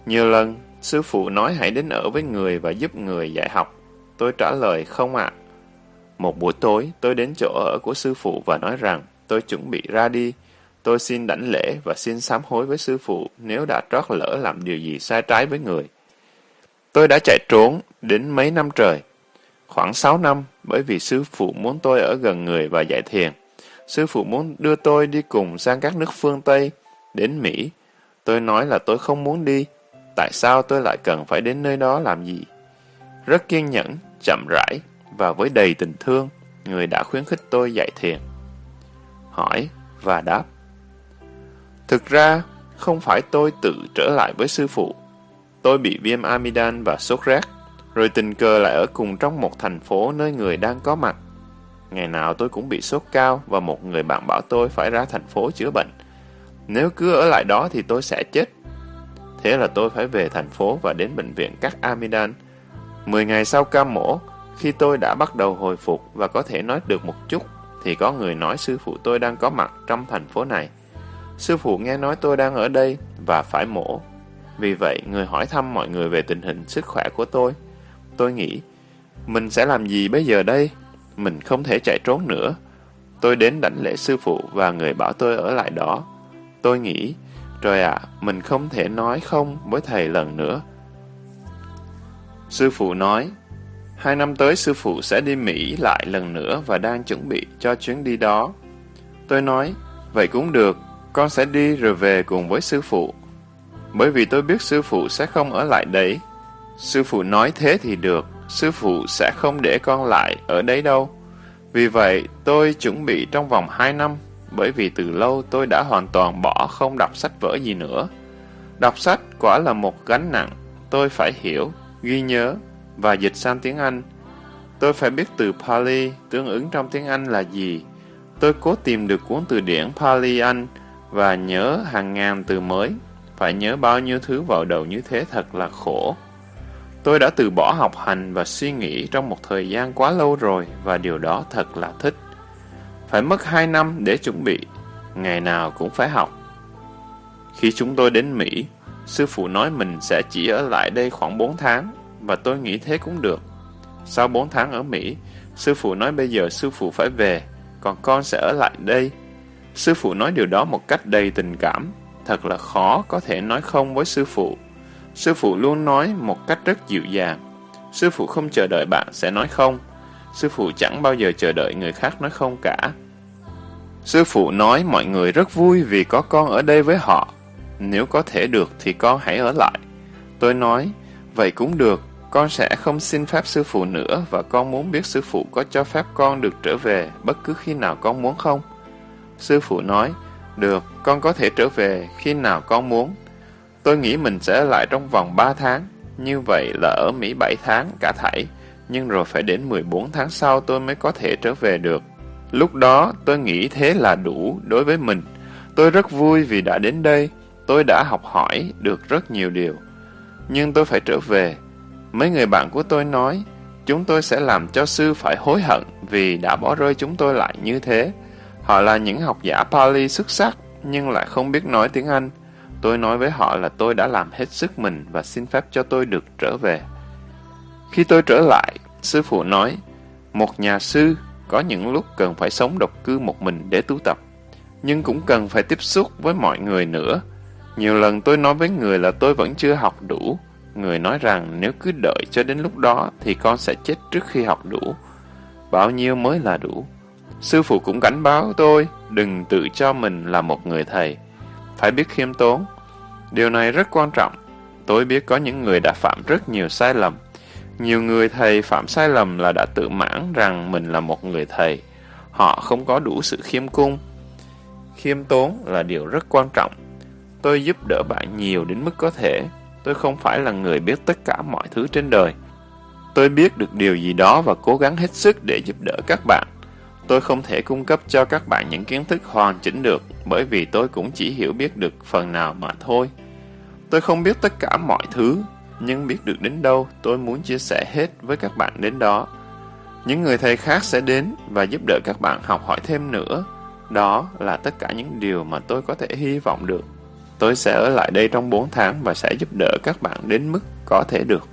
Nhiều lần, sư phụ nói hãy đến ở với người và giúp người dạy học. Tôi trả lời không ạ. Một buổi tối, tôi đến chỗ ở của sư phụ và nói rằng tôi chuẩn bị ra đi. tôi xin đảnh lễ và xin sám hối với sư phụ nếu đã trót lỡ làm điều gì sai trái với người. Tôi đã chạy trốn đến mấy năm trời, khoảng sáu năm bởi vì sư phụ muốn tôi ở gần người và dạy thiền. Sư phụ muốn đưa tôi đi cùng sang các nước phương Tây, đến Mỹ. Tôi nói là tôi không muốn đi. Tại sao tôi lại cần phải đến nơi đó làm gì? Rất kiên nhẫn, chậm rãi và với đầy tình thương, người đã khuyến khích tôi dạy thiền. Hỏi và đáp. Thực ra, không phải tôi tự trở lại với sư phụ. Tôi bị viêm amidan và sốt rét, rồi tình cờ lại ở cùng trong một thành phố nơi người đang có mặt. Ngày nào tôi cũng bị sốt cao và một người bạn bảo tôi phải ra thành phố chữa bệnh. Nếu cứ ở lại đó thì tôi sẽ chết. Thế là tôi phải về thành phố và đến bệnh viện cắt amidan. Mười ngày sau ca mổ, khi tôi đã bắt đầu hồi phục và có thể nói được một chút, thì có người nói sư phụ tôi đang có mặt trong thành phố này. Sư phụ nghe nói tôi đang ở đây và phải mổ. Vì vậy, người hỏi thăm mọi người về tình hình sức khỏe của tôi. Tôi nghĩ, mình sẽ làm gì bây giờ đây? Mình không thể chạy trốn nữa. Tôi đến đảnh lễ sư phụ và người bảo tôi ở lại đó. Tôi nghĩ, trời ạ, mình không thể nói không với thầy lần nữa. Sư phụ nói, hai năm tới sư phụ sẽ đi Mỹ lại lần nữa và đang chuẩn bị cho chuyến đi đó. Tôi nói, vậy cũng được, con sẽ đi rồi về cùng với sư phụ. Bởi vì tôi biết sư phụ sẽ không ở lại đấy. Sư phụ nói thế thì được, sư phụ sẽ không để con lại ở đấy đâu. Vì vậy, tôi chuẩn bị trong vòng 2 năm, bởi vì từ lâu tôi đã hoàn toàn bỏ không đọc sách vở gì nữa. Đọc sách quả là một gánh nặng, tôi phải hiểu, ghi nhớ và dịch sang tiếng Anh. Tôi phải biết từ Pali tương ứng trong tiếng Anh là gì. Tôi cố tìm được cuốn từ điển Pali Anh và nhớ hàng ngàn từ mới. Phải nhớ bao nhiêu thứ vào đầu như thế thật là khổ. Tôi đã từ bỏ học hành và suy nghĩ trong một thời gian quá lâu rồi và điều đó thật là thích. Phải mất 2 năm để chuẩn bị, ngày nào cũng phải học. Khi chúng tôi đến Mỹ, sư phụ nói mình sẽ chỉ ở lại đây khoảng 4 tháng và tôi nghĩ thế cũng được. Sau 4 tháng ở Mỹ, sư phụ nói bây giờ sư phụ phải về, còn con sẽ ở lại đây. Sư phụ nói điều đó một cách đầy tình cảm, thật là khó có thể nói không với sư phụ. Sư phụ luôn nói một cách rất dịu dàng. Sư phụ không chờ đợi bạn sẽ nói không. Sư phụ chẳng bao giờ chờ đợi người khác nói không cả. Sư phụ nói mọi người rất vui vì có con ở đây với họ. Nếu có thể được thì con hãy ở lại. Tôi nói, vậy cũng được, con sẽ không xin phép sư phụ nữa và con muốn biết sư phụ có cho phép con được trở về bất cứ khi nào con muốn không. Sư phụ nói, được, con có thể trở về khi nào con muốn. Tôi nghĩ mình sẽ ở lại trong vòng 3 tháng, như vậy là ở Mỹ 7 tháng cả thảy, nhưng rồi phải đến 14 tháng sau tôi mới có thể trở về được. Lúc đó tôi nghĩ thế là đủ đối với mình. Tôi rất vui vì đã đến đây, tôi đã học hỏi được rất nhiều điều. Nhưng tôi phải trở về. Mấy người bạn của tôi nói, chúng tôi sẽ làm cho sư phải hối hận vì đã bỏ rơi chúng tôi lại như thế. Họ là những học giả Pali xuất sắc, nhưng lại không biết nói tiếng Anh. Tôi nói với họ là tôi đã làm hết sức mình và xin phép cho tôi được trở về. Khi tôi trở lại, sư phụ nói, một nhà sư có những lúc cần phải sống độc cư một mình để tu tập, nhưng cũng cần phải tiếp xúc với mọi người nữa. Nhiều lần tôi nói với người là tôi vẫn chưa học đủ. Người nói rằng nếu cứ đợi cho đến lúc đó thì con sẽ chết trước khi học đủ. Bao nhiêu mới là đủ? Sư phụ cũng cảnh báo tôi đừng tự cho mình là một người thầy. Phải biết khiêm tốn. Điều này rất quan trọng. Tôi biết có những người đã phạm rất nhiều sai lầm. Nhiều người thầy phạm sai lầm là đã tự mãn rằng mình là một người thầy. Họ không có đủ sự khiêm cung. Khiêm tốn là điều rất quan trọng. Tôi giúp đỡ bạn nhiều đến mức có thể. Tôi không phải là người biết tất cả mọi thứ trên đời. Tôi biết được điều gì đó và cố gắng hết sức để giúp đỡ các bạn. Tôi không thể cung cấp cho các bạn những kiến thức hoàn chỉnh được bởi vì tôi cũng chỉ hiểu biết được phần nào mà thôi. Tôi không biết tất cả mọi thứ, nhưng biết được đến đâu, tôi muốn chia sẻ hết với các bạn đến đó. Những người thầy khác sẽ đến và giúp đỡ các bạn học hỏi thêm nữa. Đó là tất cả những điều mà tôi có thể hy vọng được. Tôi sẽ ở lại đây trong 4 tháng và sẽ giúp đỡ các bạn đến mức có thể được.